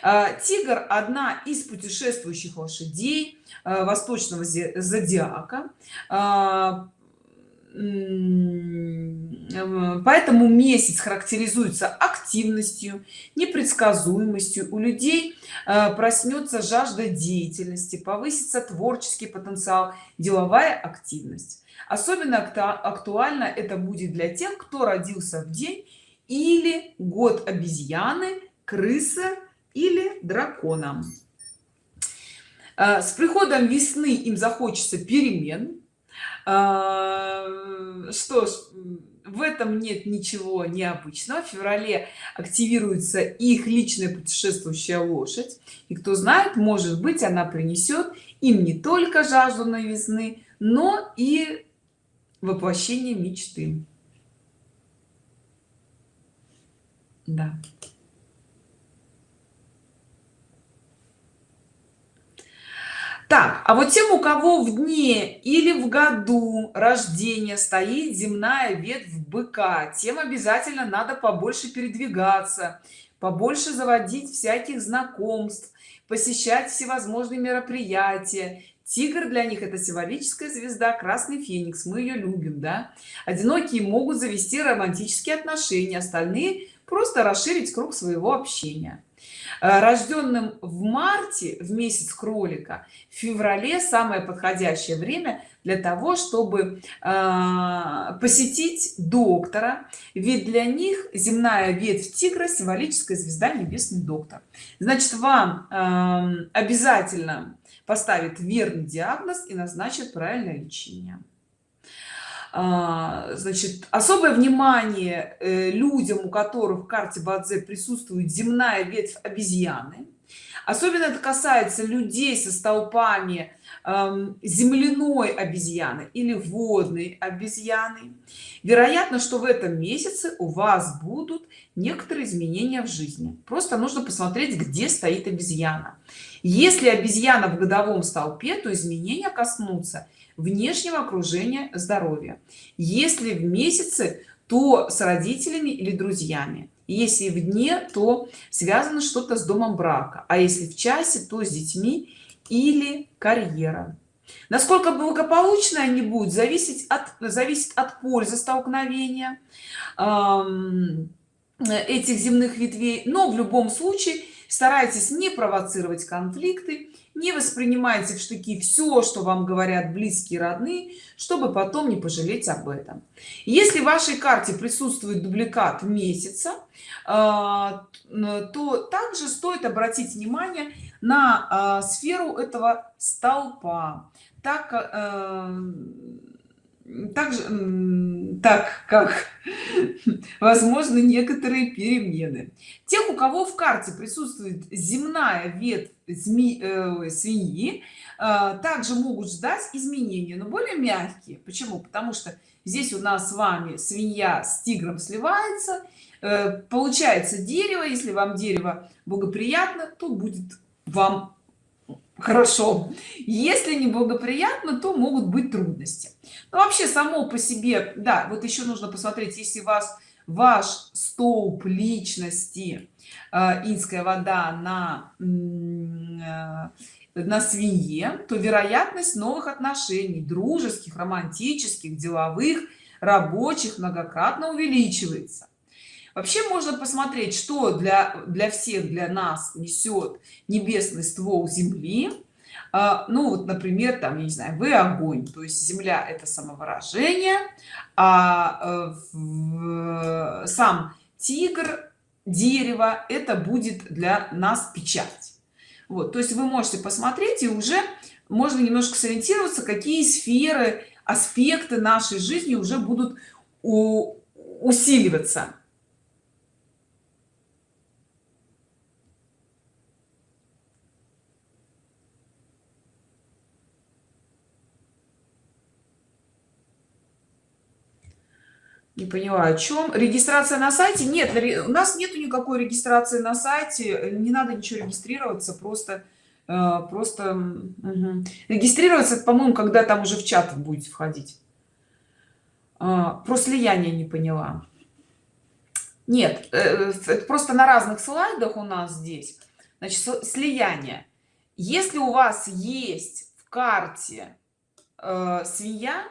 A: тигр одна из путешествующих лошадей э, восточного зодиака. Поэтому месяц характеризуется активностью непредсказуемостью. У людей э, проснется жажда деятельности повысится творческий потенциал деловая активность. Особенно актуально это будет для тех кто родился в день или год обезьяны крыса или дракона э, с приходом весны им захочется перемен. А, что ж в этом нет ничего необычного. В феврале активируется их личная путешествующая лошадь. И кто знает может быть она принесет им не только жажду новизны но и воплощение мечты. Да так а вот тем у кого в дне или в году рождения стоит земная ветвь быка тем обязательно надо побольше передвигаться побольше заводить всяких знакомств посещать всевозможные мероприятия. Тигр для них это символическая звезда красный феникс мы ее любим да? Одинокие могут завести романтические отношения остальные просто расширить круг своего общения рожденным в марте в месяц кролика в феврале самое подходящее время для того чтобы э, посетить доктора. Ведь для них земная ветвь тигра символическая звезда небесный доктор. Значит вам э, обязательно поставит верный диагноз и назначит правильное лечение значит особое внимание э, людям у которых в карте бадзе присутствует земная ветвь обезьяны. Особенно это касается людей со столпами земляной обезьяны или водной обезьяны. Вероятно что в этом месяце у вас будут некоторые изменения в жизни. Просто нужно посмотреть где стоит обезьяна. Если обезьяна в годовом столпе то изменения коснутся внешнего окружения здоровья. Если в месяце то с родителями или друзьями. Если в дне то связано что-то с домом брака. А если в часе то с детьми или карьера. Насколько благополучно они будут зависеть от зависит от пользы столкновения этих земных ветвей. Но в любом случае старайтесь не провоцировать конфликты не воспринимайте в штыки все что вам говорят близкие родные чтобы потом не пожалеть об этом. Если в вашей карте присутствует дубликат месяца а, то также стоит обратить внимание на а, сферу этого столпа. Так также так как возможно некоторые перемены. Тех у кого в карте присутствует земная ветвь зми, э, свиньи э, также могут ждать изменения но более мягкие. Почему? Потому что здесь у нас с вами свинья с тигром сливается э, получается дерево. Если вам дерево благоприятно то будет вам хорошо. Если неблагоприятно то могут быть трудности но вообще само по себе да вот еще нужно посмотреть если вас ваш столб личности э, инская вода на э, на свинье то вероятность новых отношений дружеских романтических деловых рабочих многократно увеличивается. Вообще можно посмотреть что для для всех для нас несет небесный ствол земли ну вот например там я не знаю вы огонь то есть земля это самовыражение а в, сам тигр дерево это будет для нас печать. Вот то есть вы можете посмотреть и уже можно немножко сориентироваться какие сферы аспекты нашей жизни уже будут у, усиливаться не поняла о чем регистрация на сайте? Нет у нас нету никакой регистрации на сайте не надо ничего регистрироваться просто э, просто угу. регистрироваться по моему когда там уже в чат будете входить. А, про слияние не поняла. Нет э, это просто на разных слайдах у нас здесь. Значит слияние. Если у вас есть в карте э, свинья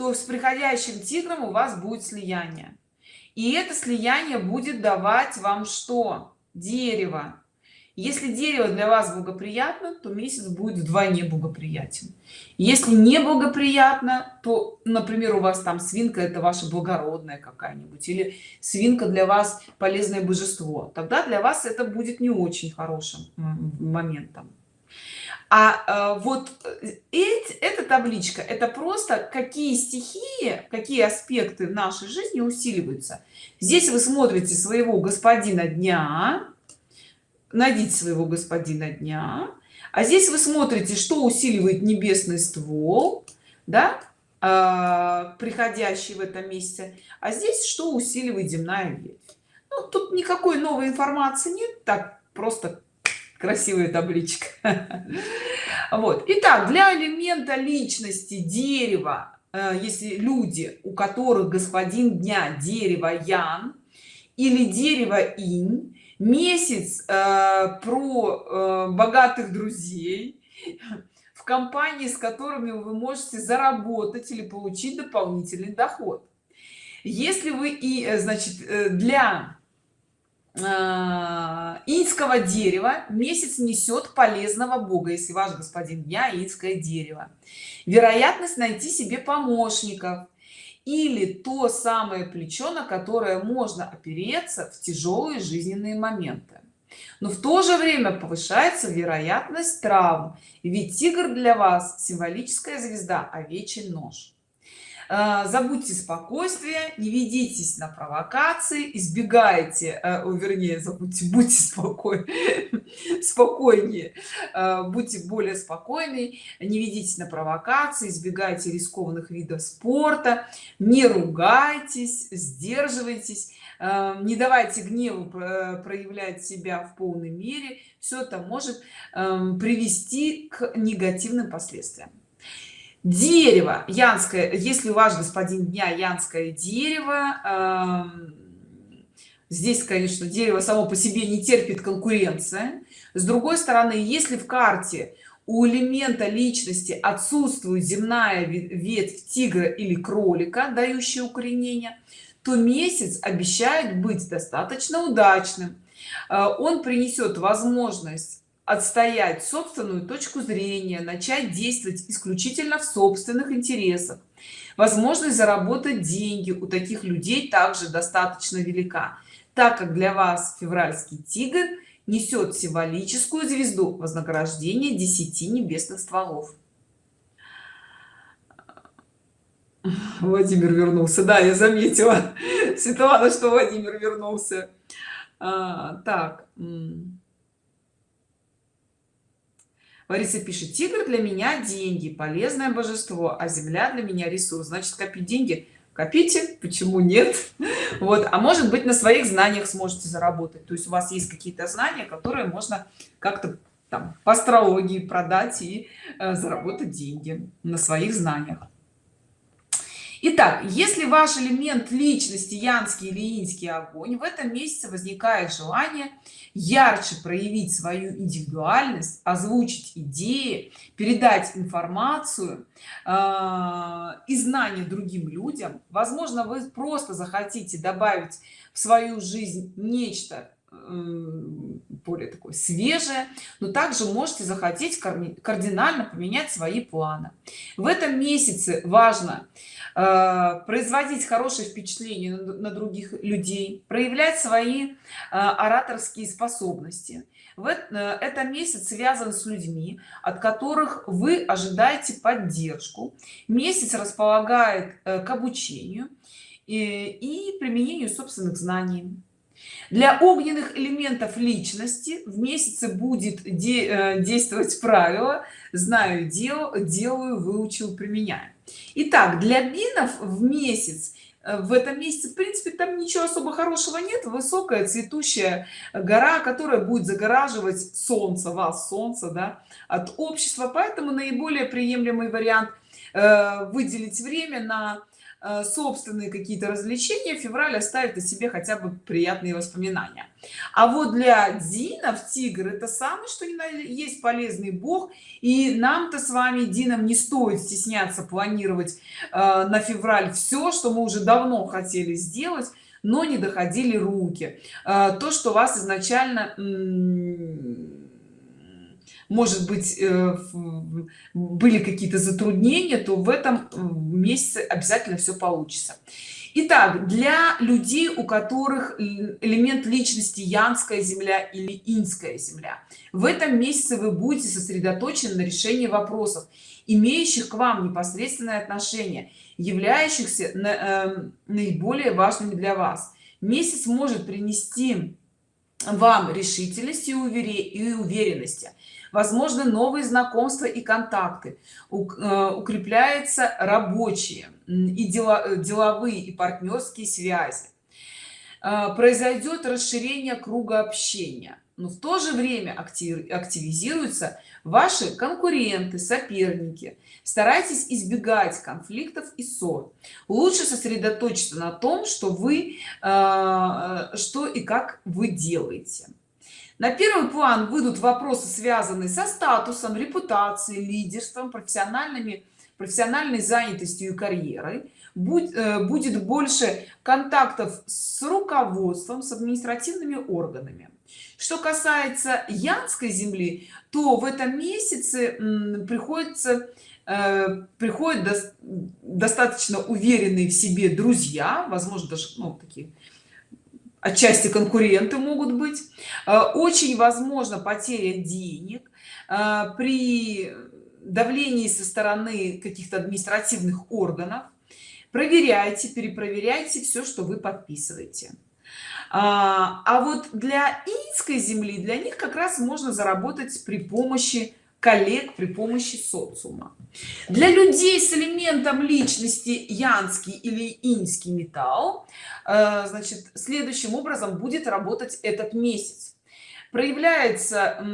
A: то с приходящим тигром у вас будет слияние. И это слияние будет давать вам что? Дерево. Если дерево для вас благоприятно то месяц будет вдвойне благоприятен. Если не благоприятно то например у вас там свинка это ваша благородная какая-нибудь или свинка для вас полезное божество тогда для вас это будет не очень хорошим моментом а э, вот э, эти, эта табличка это просто какие стихии какие аспекты в нашей жизни усиливаются. Здесь вы смотрите своего господина дня найдите своего господина дня. А здесь вы смотрите что усиливает небесный ствол да э, приходящий в этом месте. А здесь что усиливает земная ветвь. Ну, тут никакой новой информации нет так просто красивая табличка. Вот. Итак для элемента личности дерева э, если люди у которых господин дня дерево ян или дерево инь месяц э, про э, богатых друзей в компании с которыми вы можете заработать или получить дополнительный доход. Если вы и э, значит э, для инского дерева. Месяц несет полезного бога если ваш господин дня инское дерево. Вероятность найти себе помощников или то самое плечо на которое можно опереться в тяжелые жизненные моменты. Но в то же время повышается вероятность травм ведь тигр для вас символическая звезда овечий нож. Э, забудьте спокойствие не ведитесь на провокации избегайте э, вернее забудьте будьте спокойны спокойнее э, будьте более спокойны не ведитесь на провокации избегайте рискованных видов спорта не ругайтесь сдерживайтесь не давайте гневу проявлять себя в полной мере. Все это может привести к негативным последствиям дерево. Янское. Если ваш господин дня янское дерево э, здесь конечно дерево само по себе не терпит конкуренция с другой стороны если в карте у элемента личности отсутствует земная ветвь тигра или кролика дающая укоренение то месяц обещает быть достаточно удачным. Э, он принесет возможность отстоять собственную точку зрения начать действовать исключительно в собственных интересах. Возможность заработать деньги у таких людей также достаточно велика так как для вас февральский тигр несет символическую звезду вознаграждения 10 небесных стволов. Владимир вернулся. Да я заметила светлана что владимир вернулся. А, так Лариса пишет тигр для меня деньги полезное божество а земля для меня ресурс. Значит копить деньги? Копите. Почему нет? Вот. А может быть на своих знаниях сможете заработать. То есть у вас есть какие-то знания которые можно как-то там по астрологии продать и э, заработать деньги на своих знаниях Итак, если ваш элемент личности янский или инский огонь, в этом месяце возникает желание ярче проявить свою индивидуальность, озвучить идеи, передать информацию э, и знания другим людям. Возможно, вы просто захотите добавить в свою жизнь нечто более такое свежее но также можете захотеть кардинально поменять свои планы в этом месяце важно э, производить хорошее впечатление на других людей проявлять свои э, ораторские способности. В э, это месяц связан с людьми от которых вы ожидаете поддержку. Месяц располагает к обучению и, применению собственных знаний. Для огненных элементов личности в месяце будет де э, действовать правило знаю дел делаю выучил применяю. Итак, для бинов в месяц э, в этом месяце в принципе там ничего особо хорошего нет. Высокая цветущая гора которая будет загораживать солнце вас солнце да, от общества. Поэтому наиболее приемлемый вариант э, выделить время на собственные какие-то развлечения февраль оставит о себе хотя бы приятные воспоминания. А вот для динов тигр это самый что ни на есть полезный бог и нам-то с вами динам не стоит стесняться планировать э, на февраль все что мы уже давно хотели сделать но не доходили руки. Э, то что вас изначально может быть э, были какие-то затруднения то в этом месяце обязательно все получится. Итак, для людей у которых элемент личности янская земля или инская земля в этом месяце вы будете сосредоточены на решении вопросов имеющих к вам непосредственное отношение являющихся э, наиболее важными для вас. Месяц может принести вам решительности и уверенности. Возможно новые знакомства и контакты. Э, укрепляются рабочие и дела, деловые и партнерские связи. Э, произойдет расширение круга общения но в то же время активизируются ваши конкуренты соперники. Старайтесь избегать конфликтов и ссор. Лучше сосредоточиться на том что вы э, что и как вы делаете. На первый план выйдут вопросы связанные со статусом репутацией лидерством профессиональными профессиональной занятостью и карьерой. Будь, э, будет больше контактов с руководством с административными органами что касается янской земли то в этом месяце приходится э, приходят до, достаточно уверенные в себе друзья возможно даже ну, такие отчасти конкуренты могут быть. Э, очень возможно потеря денег э, при давлении со стороны каких-то административных органов. Проверяйте перепроверяйте все что вы подписываете а, а вот для инской земли для них как раз можно заработать при помощи коллег при помощи социума. Для людей с элементом личности янский или инский металл э, значит следующим образом будет работать этот месяц. Проявляется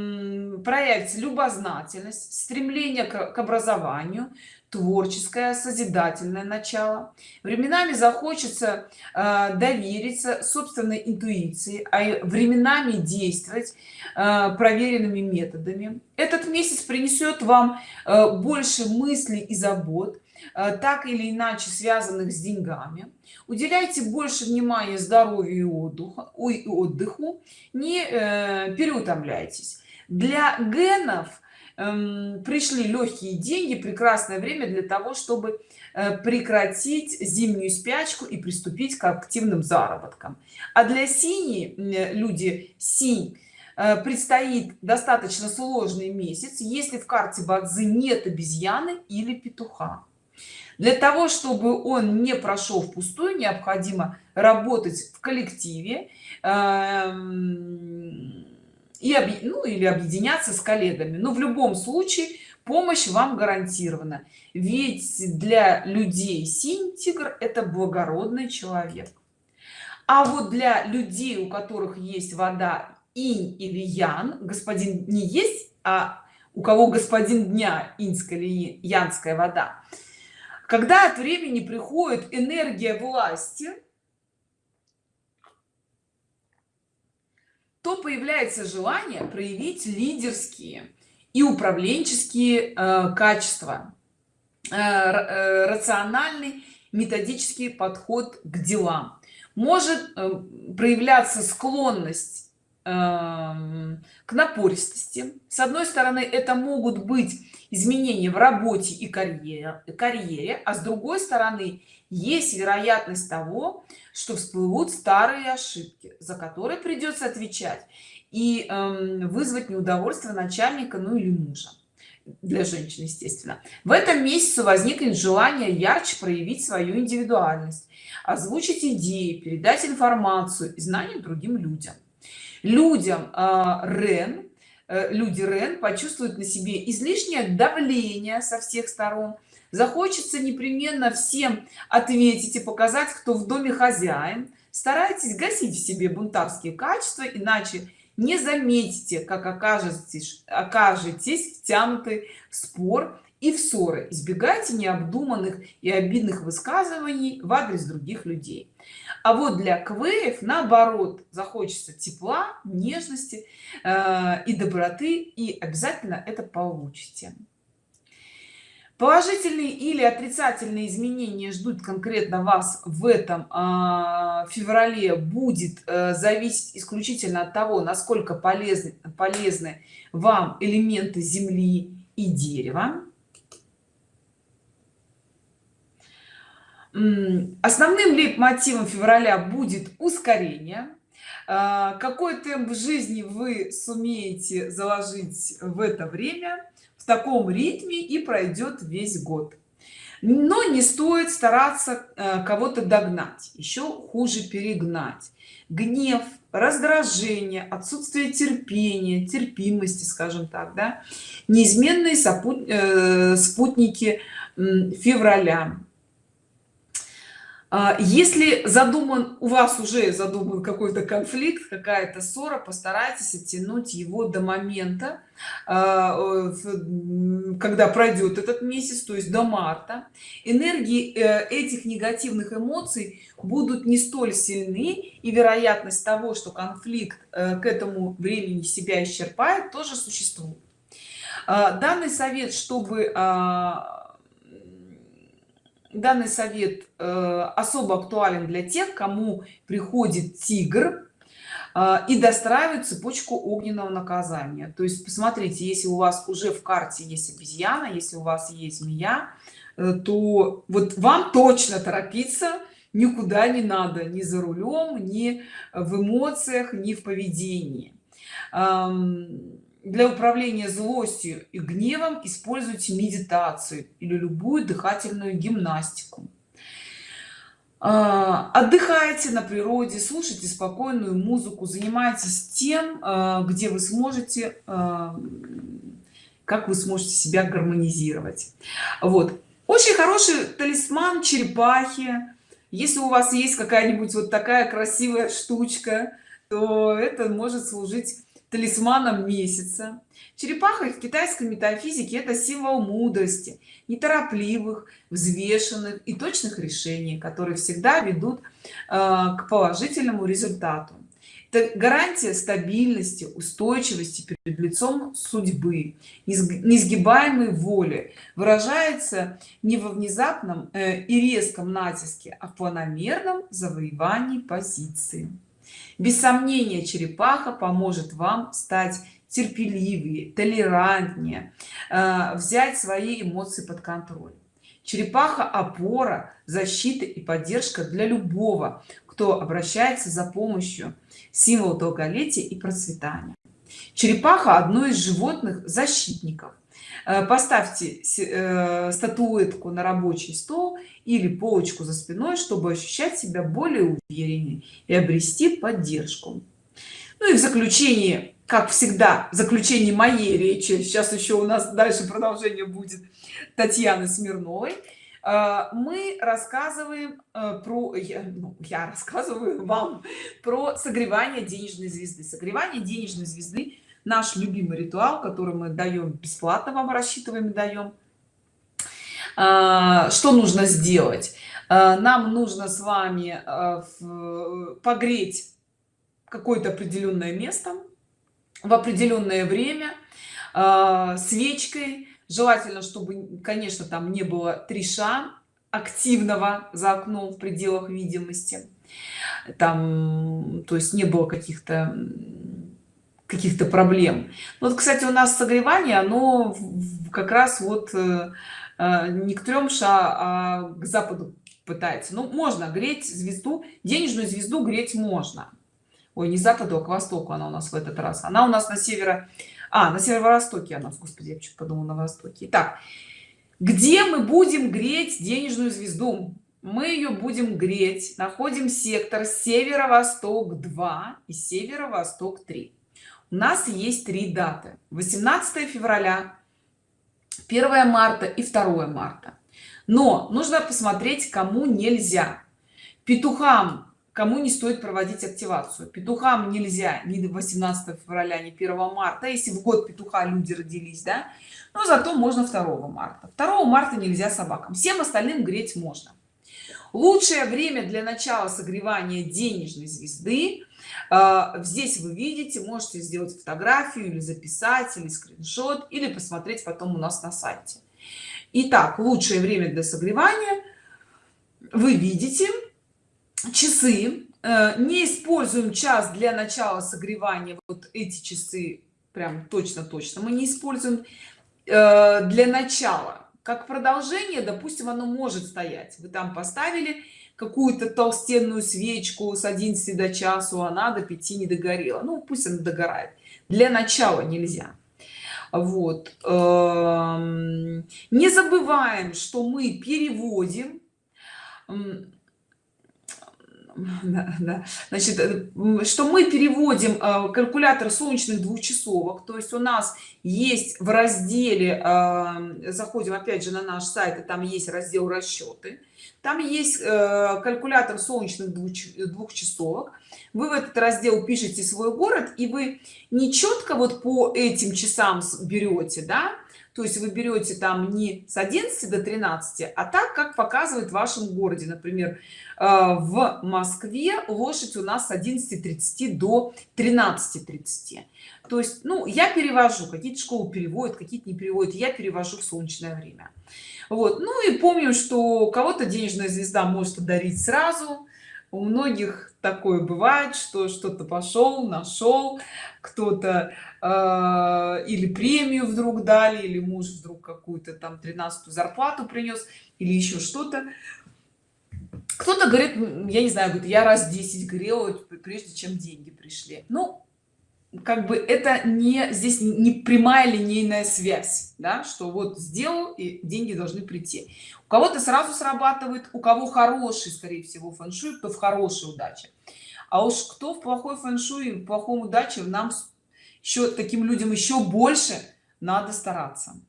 A: проявится любознательность стремление к образованию творческое созидательное начало. Временами захочется э, довериться собственной интуиции а временами действовать э, проверенными методами. Этот месяц принесет вам э, больше мыслей и забот э, так или иначе связанных с деньгами. Уделяйте больше внимания здоровью и отдыху и отдыху. Не э, переутомляйтесь. Для генов Эм, пришли легкие деньги прекрасное время для того чтобы э, прекратить зимнюю спячку и приступить к активным заработкам. А для синей люди синь э, предстоит достаточно сложный месяц если в карте бадзи нет обезьяны или петуха. Для того чтобы он не прошел впустую необходимо работать в коллективе. Эм, и ну или объединяться с коллегами. Но в любом случае помощь вам гарантирована. Ведь для людей синь тигр это благородный человек. А вот для людей у которых есть вода инь или ян господин не есть а у кого господин дня инская или янская вода. Когда от времени приходит энергия власти то появляется желание проявить лидерские и управленческие э, качества. Э, э, рациональный методический подход к делам. Может э, проявляться склонность э, к напористости. С одной стороны это могут быть изменения в работе и карьере карьере а с другой стороны есть вероятность того что всплывут старые ошибки за которые придется отвечать и э, вызвать неудовольствие начальника ну или мужа. Для женщин естественно. В этом месяце возникнет желание ярче проявить свою индивидуальность озвучить идеи передать информацию и знания другим людям. Людям э, рен Э, люди рен почувствуют на себе излишнее давление со всех сторон захочется непременно всем ответить и показать кто в доме хозяин. Старайтесь гасить в себе бунтарские качества иначе не заметите как окажетесь окажетесь втянуты в спор и в ссоры. Избегайте необдуманных и обидных высказываний в адрес других людей. А вот для квеев наоборот захочется тепла нежности э, и доброты и обязательно это получите положительные или отрицательные изменения ждут конкретно вас в этом э, феврале будет э, зависеть исключительно от того насколько полезны полезны вам элементы земли и дерева. Основным лейтмотивом февраля будет ускорение. А, какой темп жизни вы сумеете заложить в это время в таком ритме и пройдет весь год. Но не стоит стараться а, кого-то догнать еще хуже перегнать. Гнев раздражение отсутствие терпения терпимости скажем так да. Неизменные э, спутники февраля если задуман у вас уже задуман какой-то конфликт какая-то ссора постарайтесь оттянуть его до момента а, когда пройдет этот месяц то есть до марта. Энергии э, этих негативных эмоций будут не столь сильны и вероятность того что конфликт э, к этому времени себя исчерпает тоже существует. А, данный совет чтобы данный совет э, особо актуален для тех кому приходит тигр э, и достраивает цепочку огненного наказания. То есть посмотрите если у вас уже в карте есть обезьяна если у вас есть змея э, то вот вам точно торопиться никуда не надо ни за рулем ни в эмоциях ни в поведении для управления злостью и гневом используйте медитацию или любую дыхательную гимнастику. А, отдыхайте на природе слушайте спокойную музыку занимайтесь тем а, где вы сможете а, как вы сможете себя гармонизировать. Вот. Очень хороший талисман черепахи. Если у вас есть какая-нибудь вот такая красивая штучка то это может служить талисманом месяца. Черепаха в китайской метафизике это символ мудрости неторопливых взвешенных и точных решений которые всегда ведут э, к положительному результату. Это гарантия стабильности устойчивости перед лицом судьбы несгибаемой воли выражается не во внезапном э, и резком натиске а в планомерном завоевании позиции без сомнения черепаха поможет вам стать терпеливее толерантнее э, взять свои эмоции под контроль. Черепаха опора защита и поддержка для любого кто обращается за помощью. Символ долголетия и процветания. Черепаха одно из животных защитников поставьте э, статуэтку на рабочий стол или полочку за спиной чтобы ощущать себя более увереннее и обрести поддержку. Ну и в заключении как всегда в заключении моей речи сейчас еще у нас дальше продолжение будет татьяны смирновой э, мы рассказываем про я, ну, я рассказываю вам про согревание денежной звезды. Согревание денежной звезды наш любимый ритуал который мы даем бесплатно вам рассчитываем даем а, что нужно сделать? А, нам нужно с вами а, погреть какое-то определенное место в определенное время свечкой. Желательно чтобы конечно там не было триша активного за окном в пределах видимости. Там то есть не было каких-то каких-то проблем. Вот кстати у нас согревание оно как раз вот э, э, не к трем ша а к западу пытается. Ну можно греть звезду денежную звезду греть можно. Ой не западу а к востоку она у нас в этот раз. Она у нас на северо а на северо-востоке она господи я чуть подумала на востоке. Так где мы будем греть денежную звезду? Мы ее будем греть. Находим сектор северо-восток 2 и северо-восток 3 у нас есть три даты. 18 февраля 1 марта и 2 марта. Но нужно посмотреть кому нельзя. Петухам кому не стоит проводить активацию. Петухам нельзя ни 18 февраля ни 1 марта. Если в год петуха люди родились да но зато можно 2 марта. 2 марта нельзя собакам. Всем остальным греть можно. Лучшее время для начала согревания денежной звезды здесь вы видите можете сделать фотографию или записать или скриншот или посмотреть потом у нас на сайте. Итак, лучшее время для согревания. Вы видите часы. Э, не используем час для начала согревания. Вот эти часы прям точно точно мы не используем. Э, для начала как продолжение допустим оно может стоять. Вы там поставили какую-то толстенную свечку с 11 до часу она до 5 не догорела. Ну пусть она догорает. Для начала нельзя. Вот. Эм, не забываем что мы переводим. Да, да. значит э, что мы переводим э, калькулятор солнечных двухчасовок. То есть у нас есть в разделе э, заходим опять же на наш сайт и там есть раздел расчеты там есть калькулятор солнечных двухчасовок вы в этот раздел пишете свой город и вы не четко вот по этим часам берете да то есть вы берете там не с 11 до 13 а так как показывает в вашем городе. Например э, в москве лошадь у нас с 11:30 до 13:30 то есть ну я перевожу какие-то школы переводят какие-то не переводят я перевожу в солнечное время. Вот. Ну и помню что кого-то денежная звезда может подарить сразу у многих такое бывает что что-то пошел нашел кто-то э, или премию вдруг дали или муж вдруг какую-то там 13 зарплату принес или еще что-то. Кто-то говорит я не знаю говорит я раз 10 грел прежде чем деньги пришли ну как бы это не здесь не прямая линейная связь да, что вот сделал и деньги должны прийти. У кого-то сразу срабатывает у кого хороший скорее всего фэншуй кто в хорошей удаче. А уж кто в плохой фэншуй в плохом удаче нам еще таким людям еще больше надо стараться.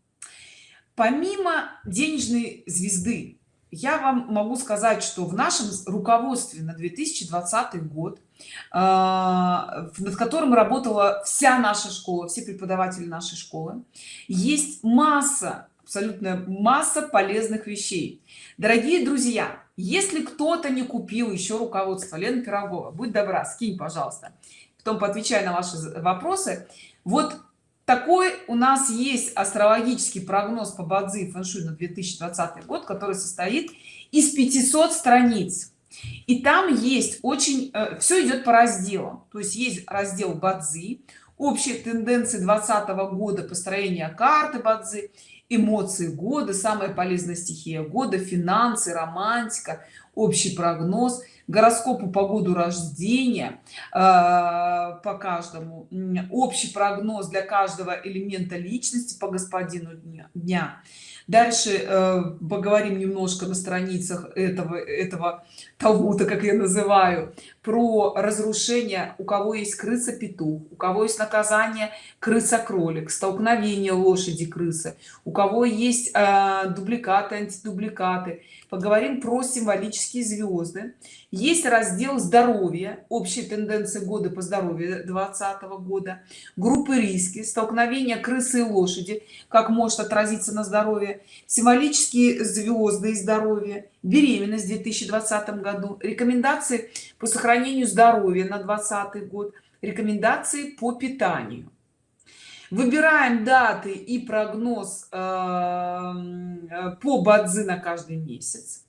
A: Помимо денежной звезды я вам могу сказать что в нашем руководстве на 2020 год над которым работала вся наша школа все преподаватели нашей школы. Есть масса абсолютная масса полезных вещей. Дорогие друзья если кто-то не купил еще руководство лена пирогова будь добра скинь пожалуйста. Потом поотвечай на ваши вопросы. Вот такой у нас есть астрологический прогноз по бадзи фэншуй на 2020 год который состоит из 500 страниц и там есть очень э, все идет по разделам то есть есть раздел бадзи общие тенденции 2020 года построения карты бадзи эмоции года самая полезная стихия года финансы романтика общий прогноз гороскопу по году рождения э, по каждому общий прогноз для каждого элемента личности по господину дня. дальше э, поговорим немножко на страницах этого этого того-то как я называю про разрушение у кого есть крыса петух у кого есть наказание крыса кролик столкновение лошади крысы у кого есть э, дубликаты антидубликаты. Поговорим про символические звезды. Есть раздел здоровья общие тенденции года по здоровью 2020 года. Группы риски столкновения крысы и лошади как может отразиться на здоровье. Символические звезды и здоровье беременность в 2020 году рекомендации по сохранению здоровья на 20 год рекомендации по питанию. Выбираем даты и прогноз э, э, по бадзи на каждый месяц.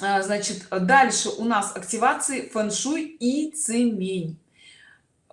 A: А, значит дальше у нас активации фэн-шуй и цемень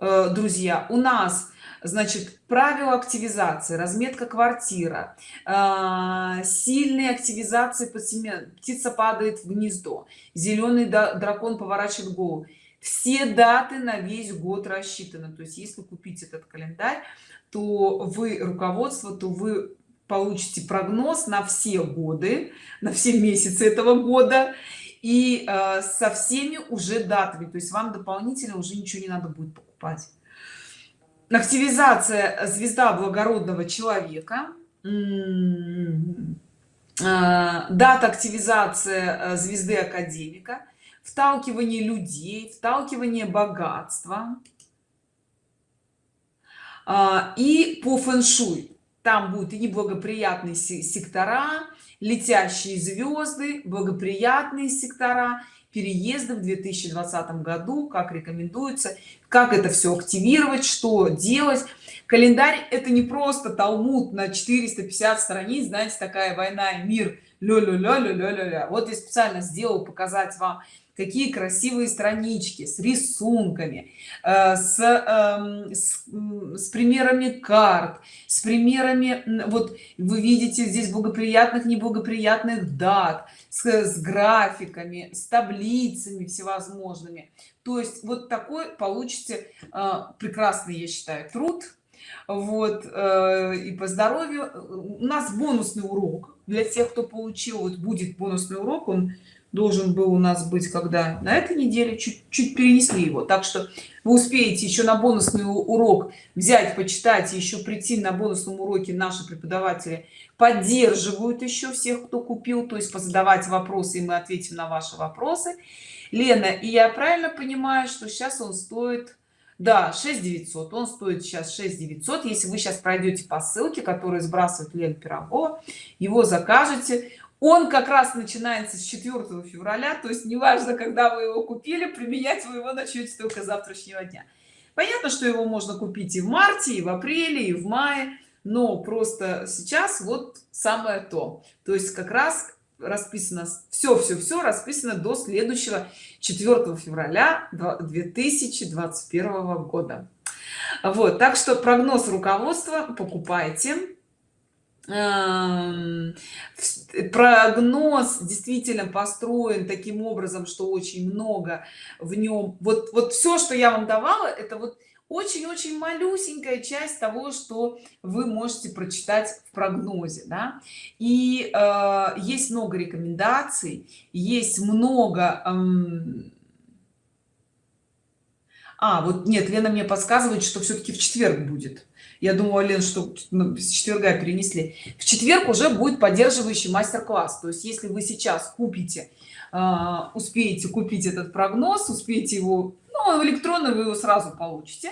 A: э, друзья у нас значит правила активизации разметка квартира сильные активизации по семье птица падает в гнездо зеленый дракон поворачивает голову. Все даты на весь год рассчитаны. То есть если купить этот календарь то вы руководство то вы получите прогноз на все годы на все месяцы этого года и э, со всеми уже датами. То есть вам дополнительно уже ничего не надо будет покупать активизация звезда благородного человека м-м-м. э, дата активизации э, звезды академика вталкивание людей вталкивание богатства. А, и по фэн-шуй. Там будет и неблагоприятные сектора летящие звезды благоприятные сектора переезды в 2020 году как рекомендуется как это все активировать что делать. Календарь это не просто талмуд на 450 страниц знаете такая война и мир ля ля ля ля ля ля вот я специально сделал показать вам какие красивые странички с рисунками э, с, э, с, с примерами карт с примерами вот вы видите здесь благоприятных неблагоприятных дат с, с графиками с таблицами всевозможными. То есть вот такой получите э, прекрасный я считаю труд. Вот э, и по здоровью. У нас бонусный урок. Для тех кто получил вот будет бонусный урок он должен был у нас быть когда на этой неделе чуть-чуть перенесли его. Так что вы успеете еще на бонусный урок взять почитать еще прийти на бонусном уроке наши преподаватели поддерживают еще всех кто купил то есть позадавать вопросы и мы ответим на ваши вопросы. Лена и я правильно понимаю что сейчас он стоит да 6 900 он стоит сейчас 6 900 если вы сейчас пройдете по ссылке которую сбрасывает лен пирогова его закажете он как раз начинается с 4 февраля то есть неважно когда вы его купили применять вы его начнете только завтрашнего дня. Понятно что его можно купить и в марте и в апреле и в мае но просто сейчас вот самое то. То есть как раз расписано все все все расписано до следующего 4 февраля 2021 года. Вот так что прогноз руководства покупайте прогноз действительно построен таким образом что очень много в нем вот вот все что я вам давала это вот очень-очень малюсенькая часть того что вы можете прочитать в прогнозе да? и э, есть много рекомендаций есть много эм... а вот нет лена мне подсказывает что все-таки в четверг будет я думаю лен что ну, с четверга перенесли. В четверг уже будет поддерживающий мастер-класс. То есть если вы сейчас купите э, успеете купить этот прогноз успеете его ну, электронно вы его сразу получите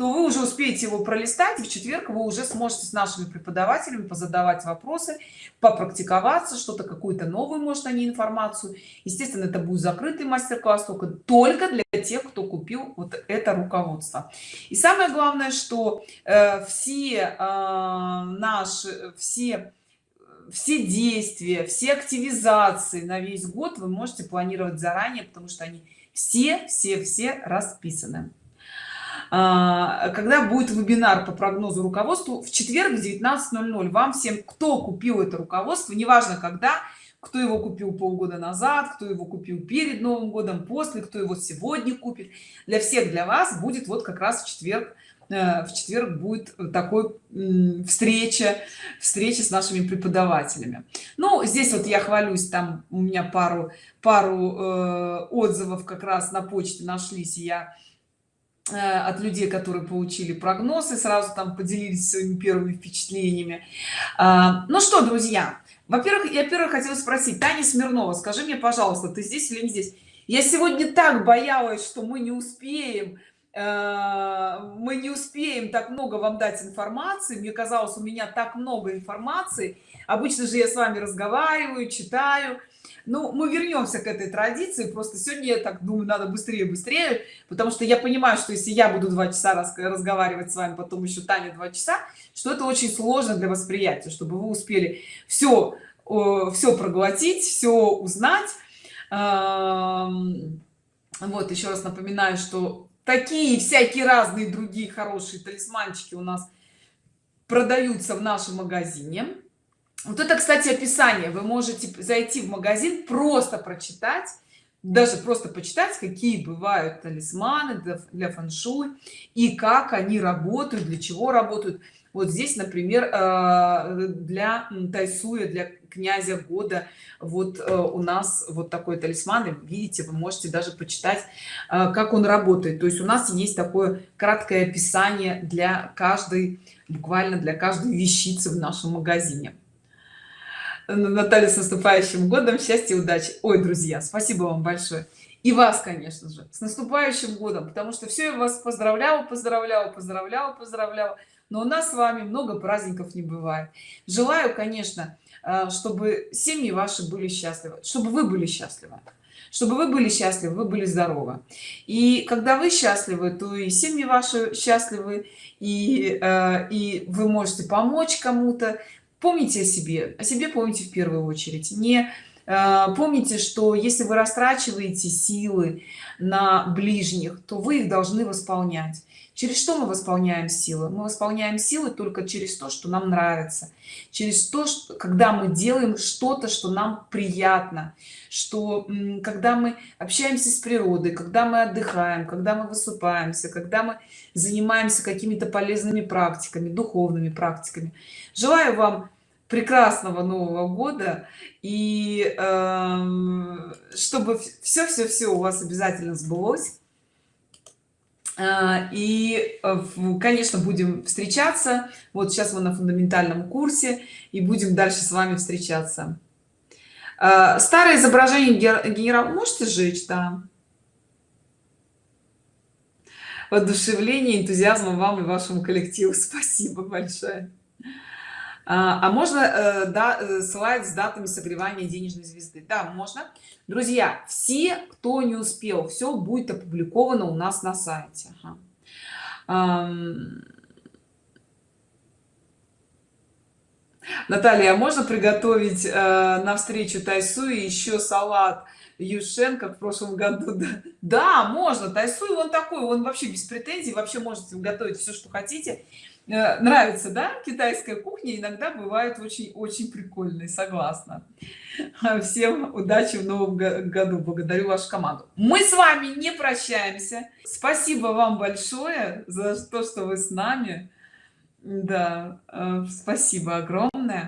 A: то вы уже успеете его пролистать и в четверг вы уже сможете с нашими преподавателями позадавать вопросы попрактиковаться что-то какую-то новую может они информацию. Естественно это будет закрытый мастер-класс только только для тех кто купил вот это руководство. И самое главное что э, все э, наши все все действия все активизации на весь год вы можете планировать заранее потому что они все все все расписаны когда будет вебинар по прогнозу руководству? В четверг в 19:00 вам всем кто купил это руководство неважно когда кто его купил полгода назад кто его купил перед новым годом после кто его сегодня купит. Для всех для вас будет вот как раз в четверг э, в четверг будет такой встреча встреча с нашими преподавателями. Ну здесь вот я хвалюсь там у меня пару пару э, отзывов как раз на почте нашлись и я э, от людей которые получили прогнозы сразу там поделились своими первыми впечатлениями. А, ну что друзья во-первых я первое хотела спросить. Таня смирнова скажи мне пожалуйста ты здесь или не здесь? Я сегодня так боялась что мы не успеем э, мы не успеем так много вам дать информации. Мне казалось у меня так много информации. Обычно же я с вами разговариваю читаю ну мы вернемся к этой традиции. Просто сегодня я так думаю надо быстрее быстрее потому что я понимаю что если я буду два часа разговаривать с вами потом еще таня два часа что это очень сложно для восприятия чтобы вы успели все все проглотить все узнать. Вот еще раз напоминаю что такие всякие разные другие хорошие талисманчики у нас продаются в нашем магазине вот это кстати описание. Вы можете зайти в магазин просто прочитать даже просто почитать какие бывают талисманы для, для фэн-шуй и как они работают для чего работают. Вот здесь например э, для тайсуя для князя года вот э, у нас вот такой талисман. Видите вы можете даже почитать э, как он работает. То есть у нас есть такое краткое описание для каждой буквально для каждой вещицы в нашем магазине наталья с наступающим годом. Счастья удачи. Ой друзья спасибо вам большое. И вас конечно же с наступающим годом потому что все я вас поздравляла поздравляла поздравляла поздравляла. Но у нас с вами много праздников не бывает. Желаю конечно э, чтобы семьи ваши были счастливы чтобы вы были счастливы. Чтобы вы были счастливы вы были здоровы. И когда вы счастливы то и семьи ваши счастливы и э, и вы можете помочь кому-то помните о себе о себе помните в первую очередь. Не э, помните что если вы растрачиваете силы на ближних то вы их должны восполнять через что мы восполняем силы? Мы восполняем силы только через то что нам нравится. Через то что когда мы делаем что-то что нам приятно. Что когда мы общаемся с природой когда мы отдыхаем когда мы высыпаемся когда мы занимаемся какими-то полезными практиками духовными практиками. Желаю вам прекрасного нового года и э, чтобы все все все у вас обязательно сбылось и э, конечно будем встречаться. Вот сейчас мы на фундаментальном курсе и будем дальше с вами встречаться. А, старое изображение генерал можете сжечь да? Воодушевление энтузиазма вам и вашему коллективу. Спасибо большое а, а можно э, да, э, слайд с датами согревания денежной звезды да можно друзья все кто не успел все будет опубликовано у нас на сайте ага. Наталья, а можно приготовить э, на встречу Тайсуи еще салат Юшен, как в прошлом году? Да, да можно. Тайсуи он такой, он вообще без претензий, вообще можете готовить все, что хотите. Э, нравится да китайская кухня? Иногда бывает очень очень прикольной согласна. Всем удачи в новом году. Благодарю вашу команду. Мы с вами не прощаемся. Спасибо вам большое за то что вы с нами. Да э, спасибо огромное